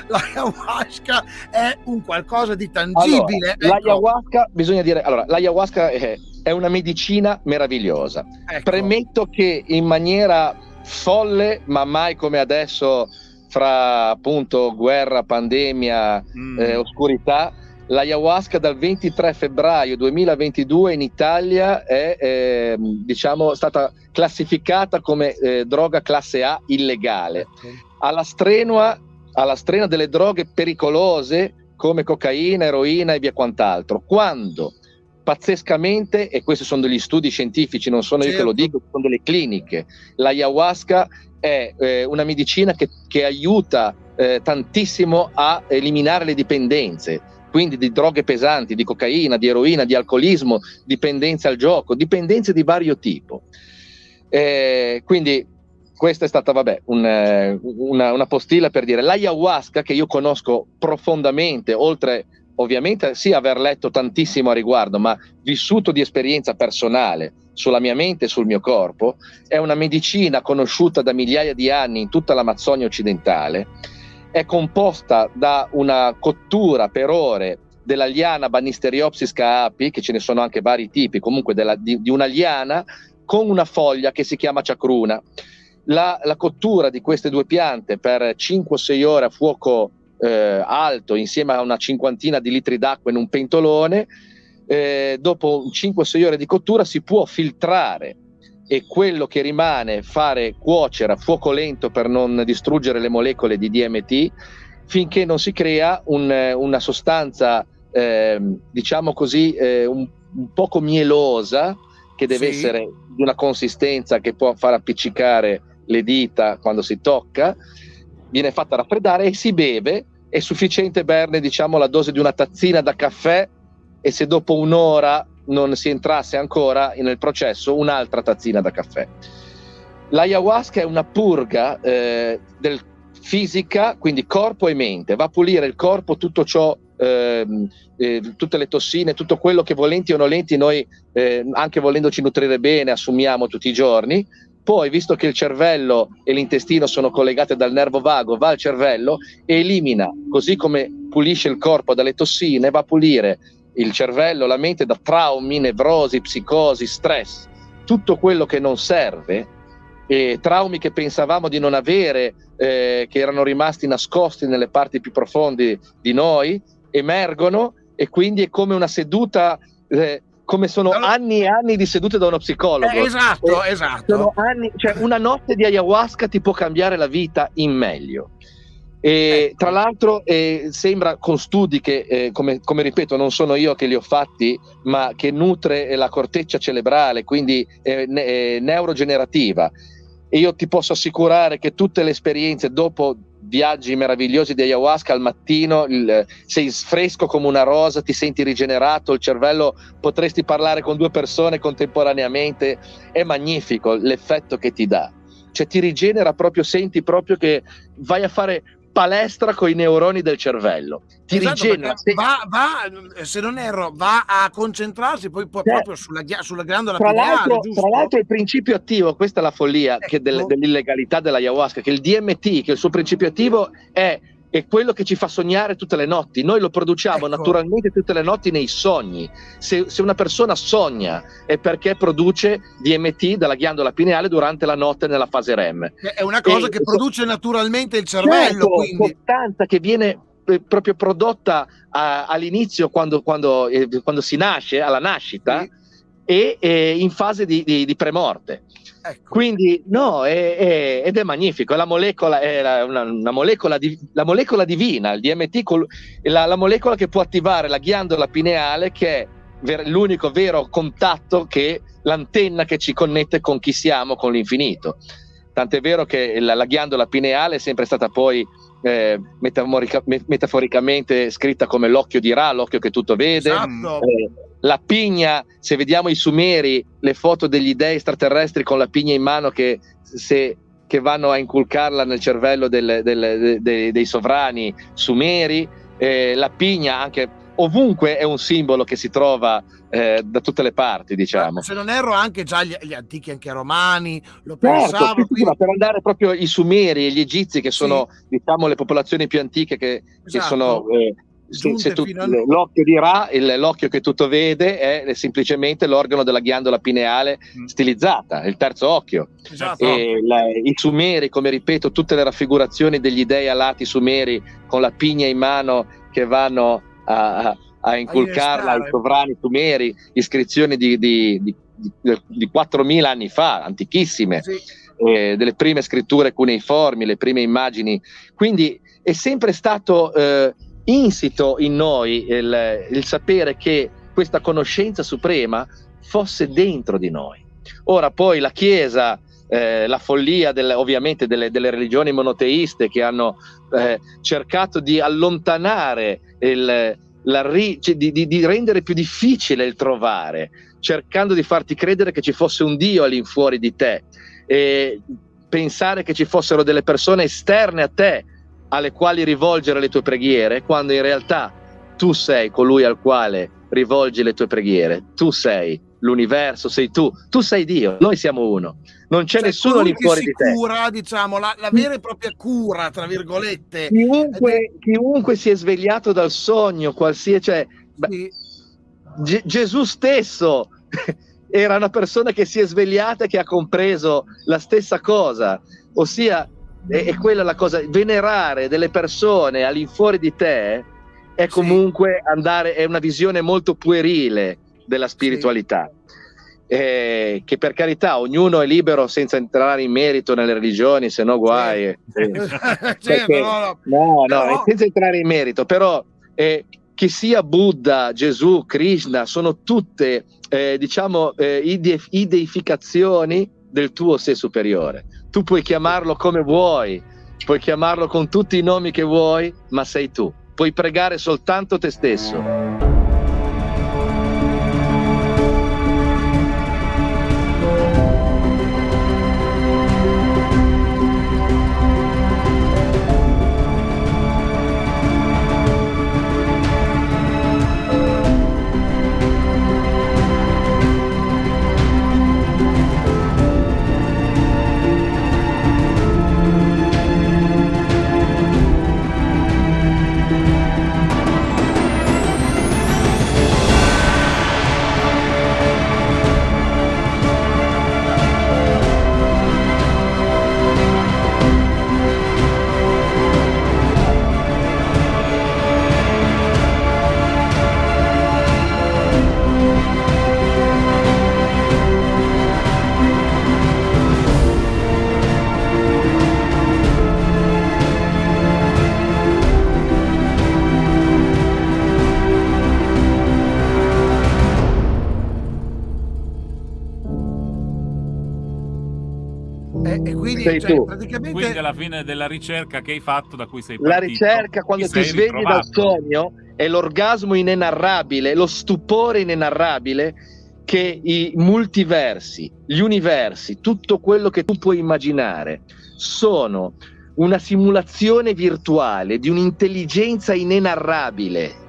l'ayahuasca *laughs* è un qualcosa di tangibile allora, ecco. l'ayahuasca bisogna dire allora l'ayahuasca è è una medicina meravigliosa. Ecco. Premetto che in maniera folle, ma mai come adesso, fra appunto guerra, pandemia, Mm. eh, oscurità, l'ayahuasca dal 23 febbraio 2022 in Italia è ehm, diciamo, stata classificata come eh, droga classe A illegale Ecco. alla strenua, alla strenua delle droghe pericolose come cocaina, eroina e via quant'altro. Quando pazzescamente, e questi sono degli studi scientifici, non sono io che lo Certo. dico, sono delle cliniche, l'ayahuasca è eh, una medicina che, che aiuta eh, tantissimo a eliminare le dipendenze, quindi di droghe pesanti, di cocaina, di eroina, di alcolismo, dipendenze al gioco, dipendenze di vario tipo. Eh, quindi questa è stata, vabbè, un, eh, una, una postilla per dire l'ayahuasca che io conosco profondamente, oltre ovviamente sì aver letto tantissimo a riguardo, ma vissuto di esperienza personale sulla mia mente e sul mio corpo, è una medicina conosciuta da migliaia di anni in tutta l'Amazzonia occidentale, è composta da una cottura per ore della liana Banisteriopsis caapi, che ce ne sono anche vari tipi, comunque della- di, di una liana con una foglia che si chiama ciacruna. La, la cottura di queste due piante per 5-6 ore a fuoco eh, alto insieme a una cinquantina di litri d'acqua in un pentolone, eh, dopo 5-6 ore di cottura si può filtrare e quello che rimane fare cuocere a fuoco lento per non distruggere le molecole di DMT finché non si crea un- una sostanza, ehm, diciamo così, eh, un, un poco mielosa che deve Sì. essere di una consistenza che può far appiccicare le dita quando si tocca, viene fatta raffreddare e si beve. È sufficiente berne, diciamo, la dose di una tazzina da caffè e se dopo un'ora non si entrasse ancora nel processo, un'altra tazzina da caffè. L'ayahuasca è una purga eh, del fisica, quindi corpo e mente, va a pulire il corpo, tutto ciò, ehm, eh, tutte le tossine, tutto quello che volenti o nolenti noi, eh, anche volendoci nutrire bene, assumiamo tutti i giorni. Poi, visto che il cervello e l'intestino sono collegati dal nervo vago, va al cervello e elimina, così come pulisce il corpo dalle tossine, va a pulire il cervello, la mente da traumi, nevrosi, psicosi, stress, tutto quello che non serve, e traumi che pensavamo di non avere, eh, che erano rimasti nascosti nelle parti più profonde di noi, emergono e quindi è come una seduta, eh, come sono anni e anni di sedute da uno psicologo. Eh, esatto, Eh, esatto. Anni, cioè una notte di ayahuasca ti può cambiare la vita in meglio. E, Ecco. Tra l'altro eh, sembra con studi che, eh, come, come ripeto, non sono io che li ho fatti, ma che nutre la corteccia cerebrale, quindi è ne- è neurogenerativa. E io ti posso assicurare che tutte le esperienze dopo viaggi meravigliosi di ayahuasca al mattino il- sei fresco come una rosa, ti senti rigenerato, il cervello potresti parlare con due persone contemporaneamente, è magnifico l'effetto che ti dà. Cioè ti rigenera proprio, senti proprio che vai a fare palestra con i neuroni del cervello. Ti Esatto, rigenera. va, va, se non erro, va a concentrarsi poi, Sì. proprio sulla, sulla ghiandola Tra pineale, l'altro, tra l'altro il principio attivo, questa è la follia che del- Ecco. dell'illegalità dell'ayahuasca, che il DMT, che il suo principio attivo è, è quello che ci fa sognare tutte le notti. Noi lo produciamo Ecco. naturalmente tutte le notti nei sogni. Se, se una persona sogna è perché produce DMT dalla ghiandola pineale durante la notte nella fase REM. è una cosa e- che produce naturalmente il cervello, Certo, quindi sostanza che viene eh, proprio prodotta a- all'inizio quando, quando, eh, quando si nasce, alla nascita, Sì. e, e in fase di, di- di premorte. Ecco. Quindi no, è, è- ed è magnifico, è la molecola, è la, una, una molecola, di- la molecola divina, il DMT, col- è la, la molecola che può attivare la ghiandola pineale che è ver- l'unico vero contatto che l'antenna che ci connette con chi siamo, con l'infinito. Tant'è vero che la, la ghiandola pineale è sempre stata poi eh, metamorica- me- metaforicamente scritta come l'occhio di Ra, l'occhio che tutto vede. Esatto. Eh, la pigna, se vediamo i sumeri, le foto degli dei extraterrestri con la pigna in mano che, se- che vanno a inculcarla nel cervello del- del- de- de- dei sovrani sumeri, eh, la pigna anche ovunque è un simbolo che si trova eh, da tutte le parti, diciamo. Se non erro, anche già gli, gli antichi, anche romani, lo Certo, pensavo. sì, sì, quindi- per andare proprio i sumeri e gli egizi che sono diciamo le popolazioni più antiche che, che Esatto. sono eh, se, tu, l'occhio dirà, il, l'occhio che tutto vede è semplicemente l'organo della ghiandola pineale mm. stilizzata, il terzo occhio. Esatto. La, I sumeri, come ripeto, tutte le raffigurazioni degli dei alati sumeri con la pigna in mano che vanno a, a inculcarla ai sovrani sumeri, iscrizioni di, di, di, di 4.000 anni fa, antichissime, sì. eh, delle prime scritture cuneiformi, le prime immagini. Quindi è sempre stato... Eh, insito in noi il, il sapere che questa conoscenza suprema fosse dentro di noi. Ora poi la Chiesa, eh, la follia del, ovviamente delle, delle, religioni monoteiste che hanno eh, cercato di allontanare il, ri, cioè di, di, di, rendere più difficile il trovare, cercando di farti credere che ci fosse un Dio all'infuori di te e pensare che ci fossero delle persone esterne a te alle quali rivolgere le tue preghiere, quando in realtà tu sei colui al quale rivolgi le tue preghiere, tu sei l'universo, sei tu, tu sei Dio, noi siamo uno, non c'è cioè, nessuno lì fuori di te. Cura, diciamo, la, la, vera e propria cura, tra virgolette. Chiunque, chiunque si è svegliato dal sogno, qualsiasi, cioè, sì. G- Gesù stesso *laughs* era una persona che si è svegliata e che ha compreso la stessa cosa, ossia è, è quella la cosa, venerare delle persone all'infuori di te è comunque sì. andare, è una visione molto puerile della spiritualità. Sì. Eh, che per carità ognuno è libero senza entrare in merito nelle religioni, se no guai. *laughs* Eh, perché, no, no, no, no, senza entrare in merito, però eh, che sia Buddha, Gesù, Krishna, sono tutte eh, diciamo eh, ide- ideificazioni del tuo sé superiore. Tu puoi chiamarlo come vuoi, puoi chiamarlo con tutti i nomi che vuoi, ma sei tu. Puoi pregare soltanto te stesso. Sei cioè, tu. Praticamente... Quindi alla fine della ricerca che hai fatto da cui sei partito. La ricerca quando ti, ti svegli ritrovato. dal sogno è l'orgasmo inenarrabile, lo stupore inenarrabile che i multiversi, gli universi, tutto quello che tu puoi immaginare sono una simulazione virtuale di un'intelligenza inenarrabile.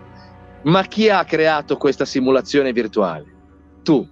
Ma chi ha creato questa simulazione virtuale? Tu.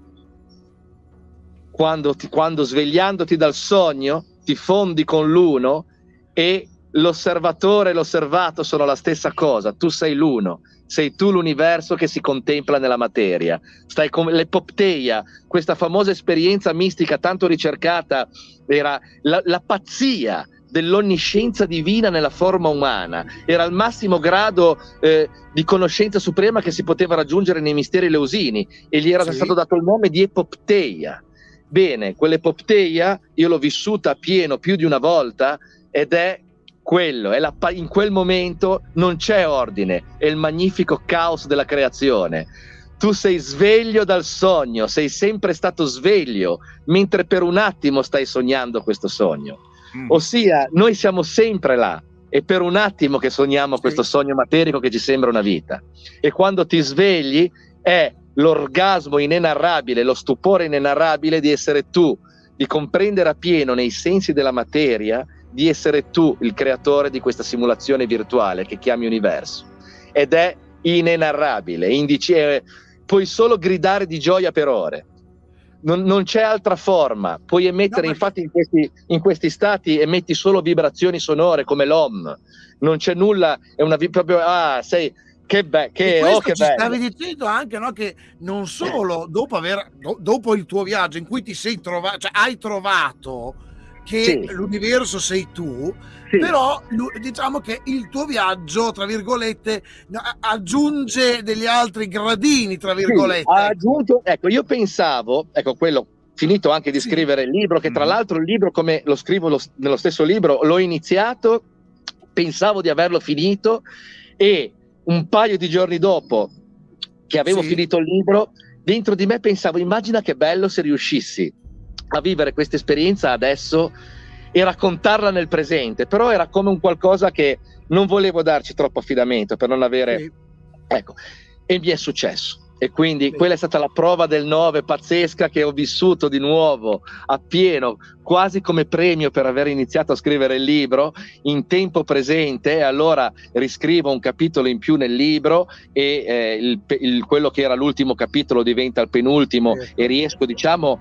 Quando, ti, quando svegliandoti dal sogno ti fondi con l'uno e l'osservatore e l'osservato sono la stessa cosa, tu sei l'uno, sei tu l'universo che si contempla nella materia. Stai come l'epopteia, questa famosa esperienza mistica tanto ricercata, era la, la pazzia dell'onniscienza divina nella forma umana. Era il massimo grado eh, di conoscenza suprema che si poteva raggiungere nei misteri leusini e gli era sì. stato dato il nome di epopteia. Bene, quell'epopteia io l'ho vissuta a pieno più di una volta ed è quello, è la, in quel momento non c'è ordine, è il magnifico caos della creazione. Tu sei sveglio dal sogno, sei sempre stato sveglio, mentre per un attimo stai sognando questo sogno. Mm. Ossia, noi siamo sempre là, è per un attimo che sogniamo questo sogno materico che ci sembra una vita. E quando ti svegli è l'orgasmo inenarrabile, lo stupore inenarrabile di essere tu, di comprendere appieno nei sensi della materia, di essere tu il creatore di questa simulazione virtuale che chiami universo. Ed è inenarrabile, indice, puoi solo gridare di gioia per ore. Non, non c'è altra forma, puoi emettere, no, infatti in questi, in questi, stati emetti solo vibrazioni sonore come l'OM, non c'è nulla, è una proprio, ah, sei, Che, be- che, oh, che ci bello. stavi dicendo anche no, che non solo dopo, aver, do, dopo il tuo viaggio in cui ti sei trovato, cioè hai trovato che sì. l'universo sei tu, sì. però diciamo che il tuo viaggio, tra virgolette, aggiunge degli altri gradini, tra virgolette. Sì, ha aggiunto, ecco, io pensavo, ecco quello, finito anche di scrivere il libro, che tra mm. l'altro il libro, come lo scrivo lo, nello stesso libro, l'ho iniziato, pensavo di averlo finito e un paio di giorni dopo che avevo sì. finito il libro, dentro di me pensavo, immagina che bello se riuscissi a vivere questa esperienza adesso e raccontarla nel presente, però era come un qualcosa che non volevo darci troppo affidamento per non avere... Sì. Ecco, e mi è successo. E quindi quella è stata la prova del 9 pazzesca che ho vissuto di nuovo appieno, quasi come premio per aver iniziato a scrivere il libro in tempo presente. E allora riscrivo un capitolo in più nel libro e eh, il, il, quello che era l'ultimo capitolo diventa il penultimo sì. e riesco, diciamo,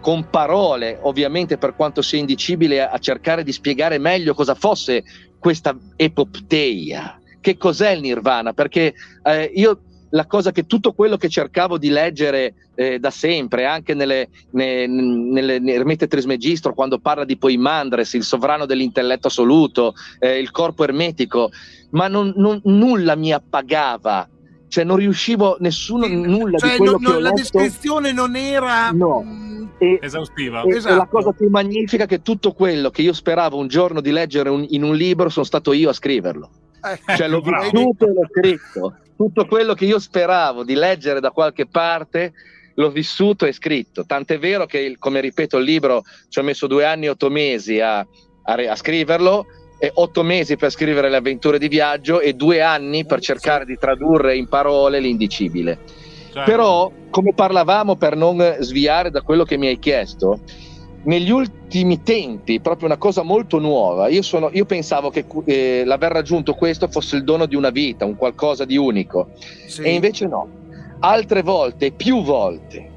con parole, ovviamente per quanto sia indicibile, a cercare di spiegare meglio cosa fosse questa epopteia. Che cos'è il nirvana? Perché eh, io la cosa che tutto quello che cercavo di leggere eh, da sempre, anche nelle, ne, nelle, nelle Ermete Trismegistro, quando parla di Poimandres, il sovrano dell'intelletto assoluto, eh, il corpo ermetico, ma non, non, nulla mi appagava. Cioè non riuscivo nessuno nulla cioè, di quello non, che ho la letto. descrizione non era no. E, esaustiva. E, esatto. e la cosa più magnifica è che tutto quello che io speravo un giorno di leggere un, in un libro sono stato io a scriverlo. Eh, cioè l'ho vissuto e l'ho scritto tutto quello che io speravo di leggere da qualche parte l'ho vissuto e scritto. Tant'è vero che, come ripeto, il libro ci ho messo due anni e otto mesi a, a, a scriverlo, e otto mesi per scrivere le avventure di viaggio e due anni per cercare di tradurre in parole l'indicibile. Certo. Però, come parlavamo, per non sviare da quello che mi hai chiesto, negli ultimi tempi, proprio una cosa molto nuova, io, sono, io pensavo che eh, l'aver raggiunto questo fosse il dono di una vita, un qualcosa di unico, Sì. e invece no. Altre volte, più volte,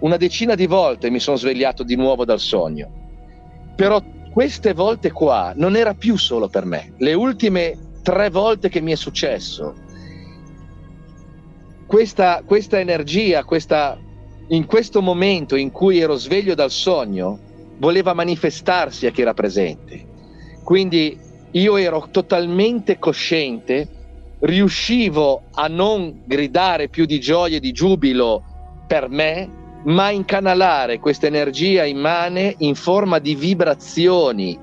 una decina di volte mi sono svegliato di nuovo dal sogno. Però queste volte qua non era più solo per me. Le ultime tre volte che mi è successo, questa, questa energia, questa, in questo momento in cui ero sveglio dal sogno, voleva manifestarsi a chi era presente. Quindi io ero totalmente cosciente, riuscivo a non gridare più di gioia e di giubilo per me, ma incanalare questa energia immane in forma di vibrazioni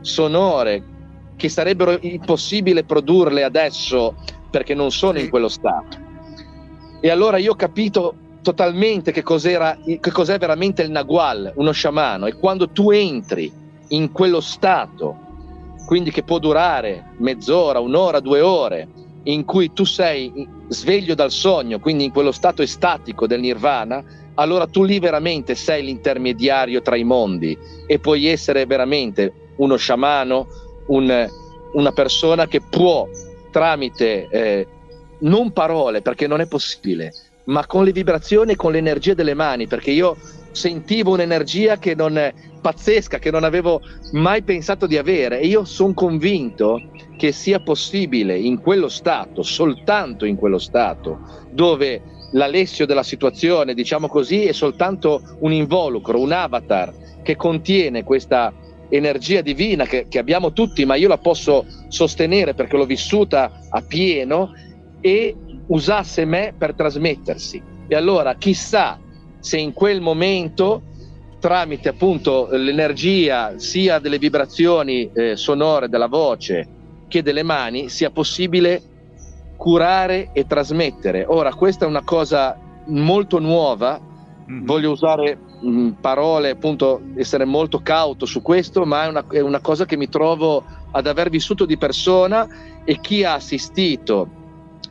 sonore che sarebbero impossibile produrle adesso perché non sono in quello stato. E allora io ho capito totalmente che cos'era, che cos'è veramente il Nagual, uno sciamano, e quando tu entri in quello stato, quindi che può durare mezz'ora, un'ora, due ore, in cui tu sei sveglio dal sogno, quindi in quello stato estatico del nirvana, allora tu lì veramente sei l'intermediario tra i mondi e puoi essere veramente uno sciamano, un- una persona che può tramite eh, non parole, perché non è possibile, ma con le vibrazioni e con l'energia delle mani, perché io sentivo un'energia che non è pazzesca, che non avevo mai pensato di avere. E io sono convinto che sia possibile in quello stato, soltanto in quello stato, dove l'Alessio della situazione, diciamo così, è soltanto un involucro, un avatar che contiene questa energia divina che, che abbiamo tutti, ma io la posso sostenere perché l'ho vissuta a pieno e usasse me per trasmettersi. E allora chissà se in quel momento, tramite appunto l'energia sia delle vibrazioni eh, sonore della voce che delle mani, sia possibile curare e trasmettere. Ora, questa è una cosa molto nuova, Mhm. voglio usare mh, parole, appunto, essere molto cauto su questo, ma è una, è una cosa che mi trovo ad aver vissuto di persona e chi ha assistito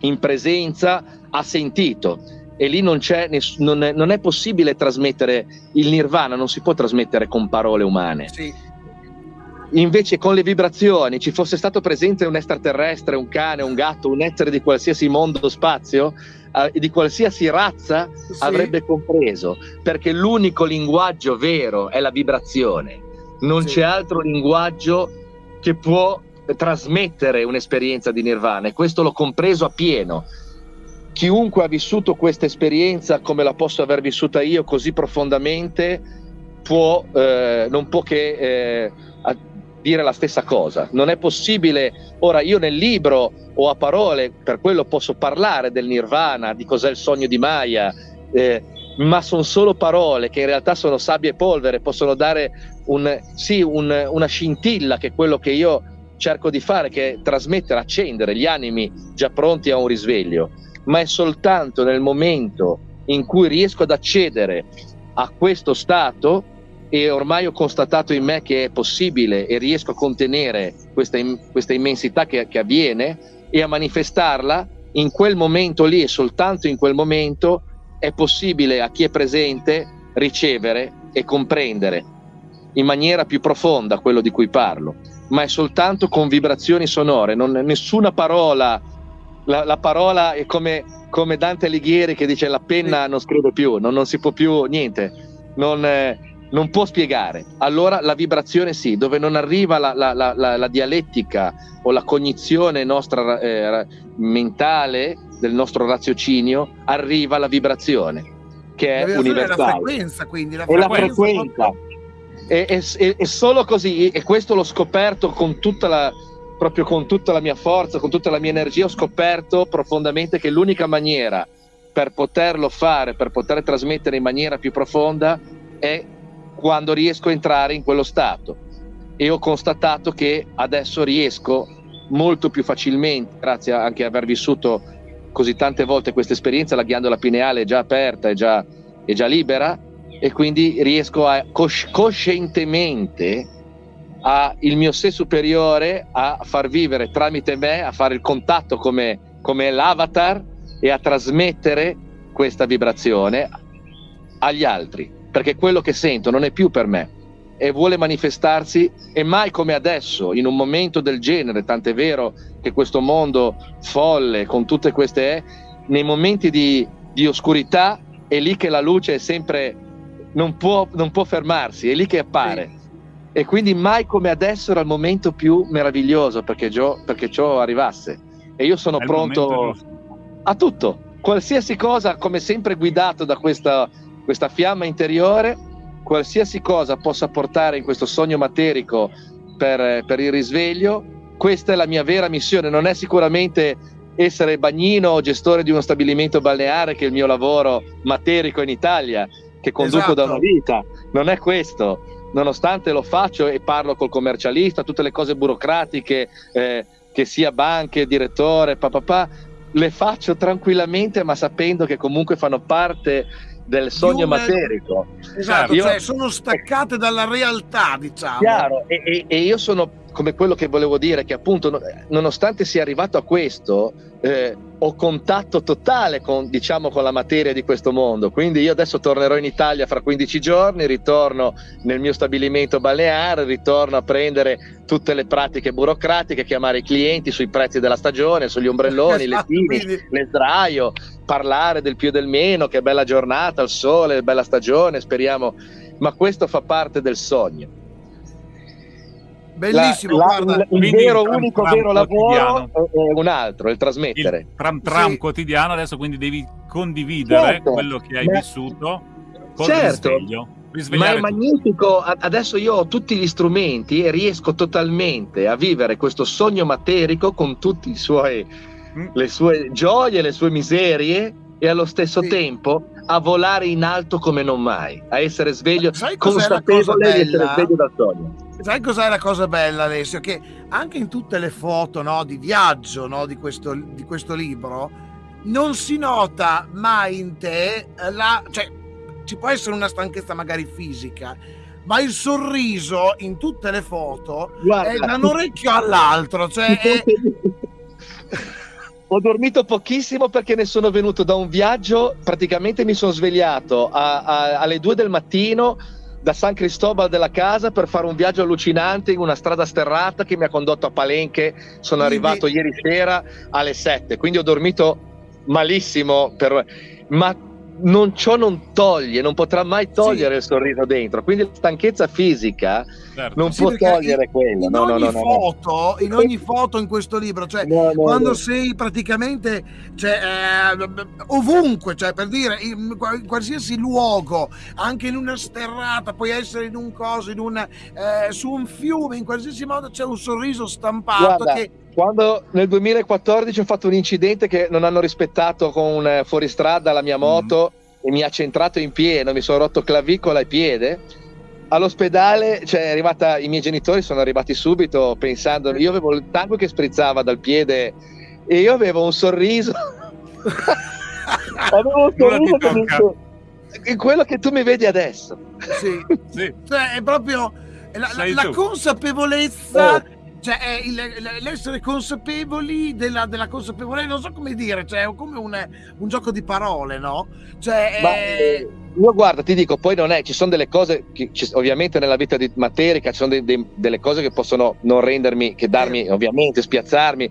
in presenza ha sentito. E lì non, c'è ness- non, è, non è possibile trasmettere il nirvana, non si può trasmettere con parole umane. Sì. Invece con le vibrazioni ci fosse stato presente un extraterrestre, un cane, un gatto, un essere di qualsiasi mondo spazio, eh, di qualsiasi razza, Sì. avrebbe compreso, perché l'unico linguaggio vero è la vibrazione. Non Sì. c'è altro linguaggio che può trasmettere un'esperienza di nirvana e questo l'ho compreso a pieno. Chiunque ha vissuto questa esperienza come la posso aver vissuta io così profondamente può, eh, non può che eh, dire la stessa cosa. Non è possibile, ora io nel libro o a parole, per quello posso parlare del nirvana, di cos'è il sogno di Maya, eh, ma sono solo parole che in realtà sono sabbia e polvere, possono dare un, sì, un, una scintilla che è quello che io cerco di fare, che è trasmettere, accendere gli animi già pronti a un risveglio, ma è soltanto nel momento in cui riesco ad accedere a questo stato e ormai ho constatato in me che è possibile e riesco a contenere questa, questa immensità che, che avviene e a manifestarla in quel momento lì e soltanto in quel momento è possibile a chi è presente ricevere e comprendere in maniera più profonda quello di cui parlo, ma è soltanto con vibrazioni sonore, non, nessuna parola, la, la parola è come, come, Dante Alighieri che dice la penna non scrive più, non, non si può più, niente, non, eh, non, può spiegare. Allora la vibrazione sì, dove non arriva la, la, la dialettica o la cognizione nostra eh, mentale, del nostro raziocinio arriva la vibrazione che è universale. È la frequenza, quindi la frequenza. È la frequenza. E, e, e, solo così, e questo l'ho scoperto con tutta la proprio con tutta la mia forza, con tutta la mia energia, ho scoperto profondamente che l'unica maniera per poterlo fare, per poter trasmettere in maniera più profonda, è quando riesco a entrare in quello stato. E ho constatato che adesso riesco molto più facilmente, grazie anche a aver vissuto così tante volte questa esperienza, la ghiandola pineale è già aperta, è già, è già libera e quindi riesco a cosci- coscientemente a il mio sé superiore a far vivere tramite me, a fare il contatto come, come l'avatar e a trasmettere questa vibrazione agli altri, perché quello che sento non è più per me e vuole manifestarsi e mai come adesso, in un momento del genere, tant'è vero che questo mondo folle con tutte queste è, nei momenti di, di oscurità è lì che la luce è sempre, non può, non può fermarsi, è lì che appare. Sì. E quindi mai come adesso era il momento più meraviglioso perché, ciò, perché ciò arrivasse. E io sono pronto a tutto, qualsiasi cosa, come sempre guidato da questa, questa fiamma interiore, qualsiasi cosa possa portare in questo sogno materico per, per il risveglio, questa è la mia vera missione, non è sicuramente essere bagnino o gestore di uno stabilimento balneare che è il mio lavoro materico in Italia, che conduco esatto. da una vita, non è questo, nonostante lo faccio e parlo col commercialista, tutte le cose burocratiche, eh, che sia banche, direttore, papà, le faccio tranquillamente ma sapendo che comunque fanno parte del sogno una... materico. Esatto, io... cioè sono staccate dalla realtà, diciamo. Chiaro, e, e, e io sono come quello che volevo dire, che appunto nonostante sia arrivato a questo, eh, ho contatto totale con, diciamo, con la materia di questo mondo. Quindi io adesso tornerò in Italia fra 15 giorni, ritorno nel mio stabilimento balneare, ritorno a prendere tutte le pratiche burocratiche, chiamare i clienti sui prezzi della stagione, sugli ombrelloni, esatto, le tini, le sdraio, parlare del più e del meno, che bella giornata, il sole, bella stagione, speriamo. Ma questo fa parte del sogno Bellissimo, la, la, il, il vero, tram, unico tram vero lavoro è un altro, il trasmettere. Il tram tram sì. quotidiano, adesso quindi devi condividere certo, quello che hai ma... vissuto con certo. il risveglio. Ma è magnifico, adesso io ho tutti gli strumenti e riesco totalmente a vivere questo sogno materico con tutte mm. le sue gioie, le sue miserie e allo stesso sì. tempo a volare in alto come non mai, a essere sveglio, consapevole di essere sveglio dal sogno sai cos'è la cosa bella Alessio? Che anche in tutte le foto no, di viaggio no, di, questo, di, questo, libro non si nota mai in te la... Cioè, ci può essere una stanchezza magari fisica, ma il sorriso in tutte le foto Guarda, è da un orecchio all'altro. Cioè è... *laughs* Ho dormito pochissimo perché ne sono venuto da un viaggio, praticamente mi sono svegliato a, a, alle 2 del mattino da San Cristobal della casa per fare un viaggio allucinante in una strada sterrata che mi ha condotto a Palenque. Sono quindi... arrivato ieri sera alle 7, quindi ho dormito malissimo, per... ma non, ciò non toglie, non potrà mai togliere sì. il sorriso dentro. Quindi la stanchezza fisica certo. non sì, può togliere in, quello. In, no, ogni no, foto, in ogni foto in questo libro, cioè quando sei praticamente cioè, eh, ovunque, cioè per dire in, qualsiasi luogo, anche in una sterrata, puoi essere in un coso, in un, eh, su un fiume, in qualsiasi modo c'è un sorriso stampato Guarda. che quando nel 2014 ho fatto un incidente che non hanno rispettato con un fuoristrada la mia moto mm. e mi ha centrato in pieno, mi sono rotto clavicola e piede. All'ospedale, cioè, arrivata, i miei genitori sono arrivati subito pensando, io avevo il sangue che sprizzava dal piede e io avevo un sorriso. *laughs* avevo un sorriso che, quello che tu mi vedi adesso. Sì, sì. Cioè, è proprio la, la, la consapevolezza. Oh cioè, il, l'essere consapevoli della, della, consapevolezza, non so come dire, cioè, è come un, un gioco di parole, no? Cioè, Ma, eh, io guarda, ti dico, poi non è, ci sono delle cose, che, ovviamente nella vita di materica ci sono de, de, delle cose che possono non rendermi, che darmi, eh. ovviamente, spiazzarmi,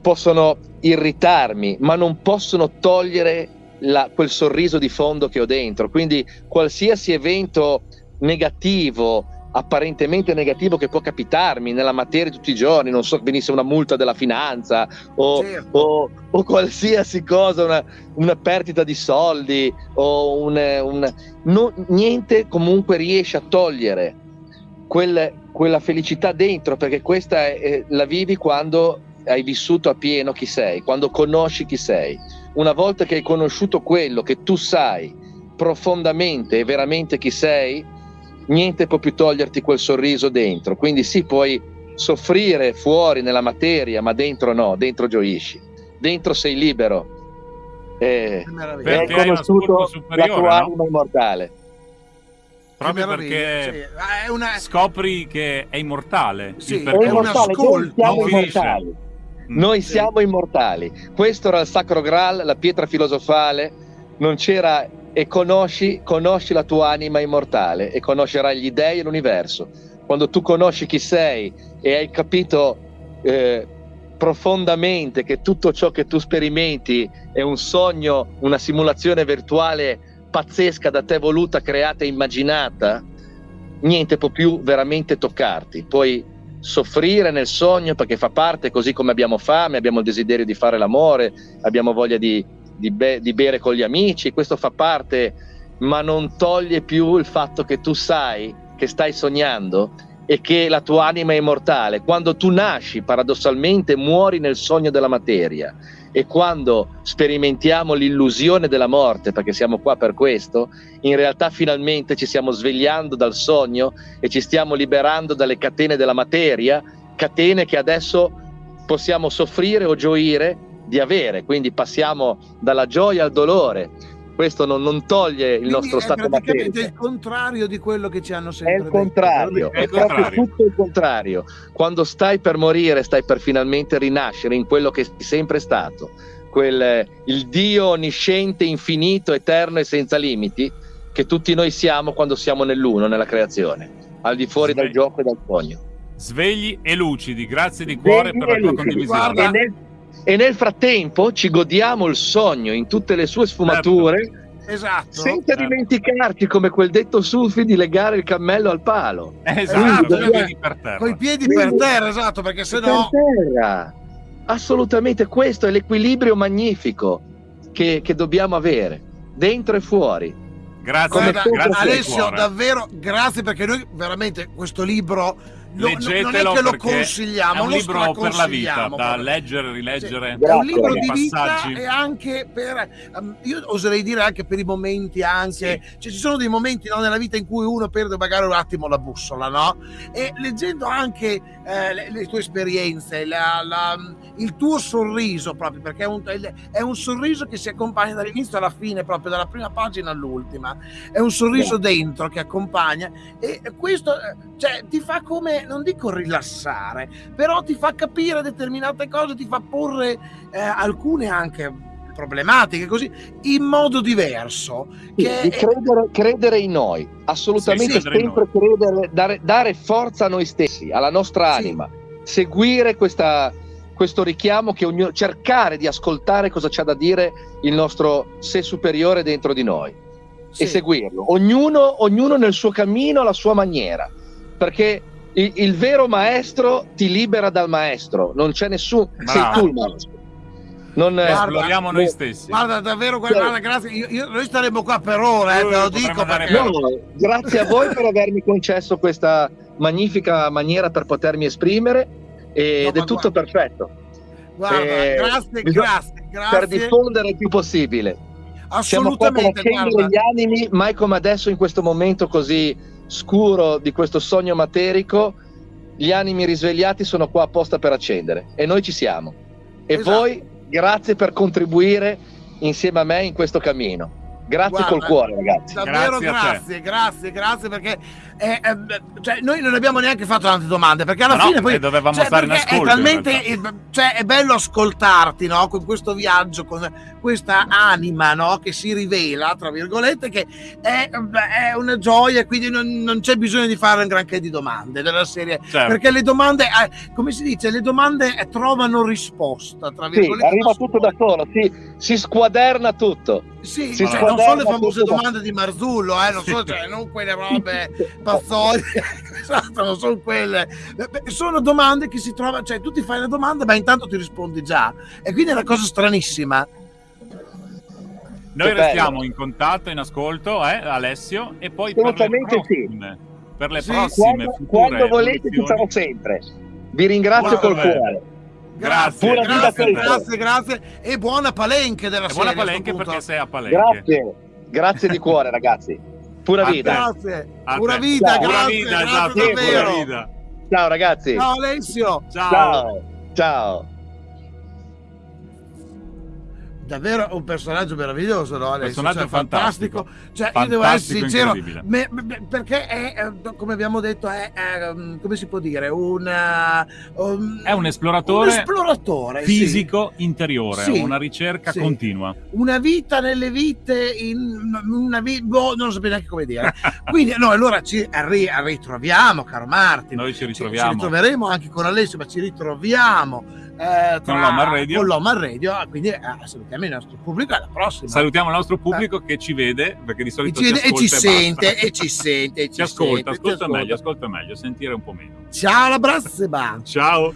possono irritarmi, ma non possono togliere la, quel sorriso di fondo che ho dentro. Quindi qualsiasi evento negativo, apparentemente negativo che può capitarmi nella materia tutti i giorni, non so, venisse una multa della finanza o, certo. o, o qualsiasi cosa, una, una, perdita di soldi o un, un no, niente comunque riesce a togliere quel, quella felicità dentro perché questa è, la vivi quando hai vissuto a pieno chi sei, quando conosci chi sei. Una volta che hai conosciuto quello che tu sai profondamente e veramente chi sei, niente può più toglierti quel sorriso dentro. Quindi sì, puoi soffrire fuori nella materia, ma dentro no, dentro gioisci. Dentro sei libero. Eh, hai conosciuto la tua no? anima immortale. Proprio perché sì. una... scopri che è immortale. Sì, è immortale. Noi siamo immortali. Mm. Noi sì. siamo immortali. Questo era il Sacro Graal, la pietra filosofale. Non c'era e conosci, conosci la tua anima immortale e conoscerai gli dèi e l'universo. Quando tu conosci chi sei e hai capito eh, profondamente che tutto ciò che tu sperimenti è un sogno, una simulazione virtuale pazzesca da te voluta, creata e immaginata, niente può più veramente toccarti. Puoi soffrire nel sogno perché fa parte, così come abbiamo fame, abbiamo il desiderio di fare l'amore, abbiamo voglia di di, be- di bere con gli amici, questo fa parte, ma non toglie più il fatto che tu sai che stai sognando e che la tua anima è immortale. Quando tu nasci, paradossalmente, muori nel sogno della materia e quando sperimentiamo l'illusione della morte, perché siamo qua per questo, in realtà finalmente ci stiamo svegliando dal sogno e ci stiamo liberando dalle catene della materia, catene che adesso possiamo soffrire o gioire di avere, quindi passiamo dalla gioia al dolore. Questo non, non toglie il quindi nostro stato materiale. È il contrario di quello che ci hanno sempre detto. È il contrario, è, è proprio tutto il contrario. Quando stai per morire, stai per finalmente rinascere in quello che sei sempre stato, quel, il Dio onnisciente, infinito, eterno e senza limiti, che tutti noi siamo quando siamo nell'uno, nella creazione, al di fuori Svegli. dal gioco e dal sogno. Svegli e lucidi, grazie di cuore Svegli per la tua condivisione. Guarda, e nel frattempo ci godiamo il sogno in tutte le sue sfumature. Certo. Esatto. Senza certo. dimenticarci, come quel detto Sufi, di legare il cammello al palo. Esatto, con i piedi per terra. Con i piedi per terra, esatto, perché se no... terra. Assolutamente, questo è l'equilibrio magnifico che, che dobbiamo avere, dentro e fuori. Grazie, Guarda, grazie Alessio, davvero grazie perché noi veramente questo libro lo, Leggetelo non è che lo consigliamo, è un libro per la vita, da leggere, rileggere. Sì, è un libro di vita e anche per, um, io oserei dire anche per i momenti, anche, sì. cioè, ci sono dei momenti no, nella vita in cui uno perde magari un attimo la bussola, no? E leggendo anche eh, le, le, tue esperienze, la, la, il tuo sorriso proprio, perché è un, è un, sorriso che si accompagna dall'inizio alla fine, proprio dalla prima pagina all'ultima, è un sorriso dentro che accompagna e questo cioè, ti fa come non dico rilassare, però ti fa capire determinate cose, ti fa porre eh, alcune anche problematiche così in modo diverso. Che credere, credere, in noi, assolutamente sì, sì, sempre credere, dare, dare, forza a noi stessi, alla nostra anima, sì. seguire questa, questo richiamo che ognuno, cercare di ascoltare cosa c'ha da dire il nostro sé superiore dentro di noi Sì. e seguirlo, ognuno, ognuno nel suo cammino, alla sua maniera, perché il, il vero maestro ti libera dal maestro, non c'è nessuno, sei tu il maestro. Non, eh, Guarda, Esploriamo noi stessi. Guarda, davvero, guarda, grazie. Io- io- noi staremo qua per ore, eh, te lo dico perché... No, grazie a voi per avermi concesso questa magnifica maniera per potermi esprimere ed No, è tutto guarda. perfetto Guarda, Eh, grazie, bisogna- grazie, per grazie. diffondere il più possibile. Siamo qua per Assolutamente, accendere guarda. gli animi, mai come adesso in questo momento così scuro di questo sogno materico, gli animi risvegliati sono qua apposta per accendere e noi ci siamo. E Esatto. voi grazie per contribuire insieme a me in questo cammino. Grazie Guarda, col cuore ragazzi. Davvero Grazie grazie, grazie, grazie perché eh, eh, cioè, noi non abbiamo neanche fatto tante domande perché alla no, fine poi eh, dovevamo cioè, stare in ascolto, è talmente in eh, cioè, è bello ascoltarti no? con questo viaggio con questa anima no? che si rivela tra virgolette che è, è una gioia quindi non, non c'è bisogno di fare un granché di domande della serie Certo. perché le domande eh, come si dice le domande eh, trovano risposta tra Sì, virgolette arriva da tutto da solo, si, si squaderna tutto. Sì, Si cioè, squaderna non sono le famose tutto da- domande di Marzullo, eh, non so, cioè, non quelle robe *laughs* pazzoide, *laughs* esatto, non sono quelle. Sono domande che si trovano, cioè tu ti fai la domanda, ma intanto ti rispondi già. E quindi è una cosa stranissima. Noi Che restiamo bello. in contatto, in ascolto, eh, Alessio, e poi per le Assolutamente sì. prossime, per le Sì, prossime Quando, quando volete ci sarò sempre. Vi ringrazio col cuore. Grazie, grazie, grazie, grazie. E buona palenche della E buona palenche perché sei a palenche. Grazie, grazie di cuore ragazzi. Pura A vita. Grazie, A pura vita, Ciao. Pura grazie, vita, grazie esatto, davvero. pura vita. Ciao ragazzi. Ciao Alessio. Ciao. Ciao. Ciao. Davvero un personaggio meraviglioso, no? Alessio? Personaggio Cioè, fantastico. Cioè, io devo essere Fantastico, sincero, me- me- perché è, eh, come abbiamo detto, è, è, um, come si può dire, una, um, È un esploratore un esploratore, sì. fisico interiore, Sì. una ricerca Sì. continua. Una vita nelle vite, una vi- boh, non so neanche come dire. Quindi, no, allora ci ri- ritroviamo, caro Martin. Noi ci Ci, ci ritroviamo. ritroveremo anche con Alessio, ma ci ritroviamo eh, tra- Con l'Home Radio. con l'Home Radio, quindi eh, salutiamo il nostro pubblico alla prossima. Salutiamo il nostro pubblico che ci vede, perché di solito ci, ci, vede- e ci sente, e ci sente, e ci Ci ascolta, sente, ascolta ascolta. meglio, ascolta meglio, sentire un po' meno. Ciao, alla prossima! Ciao.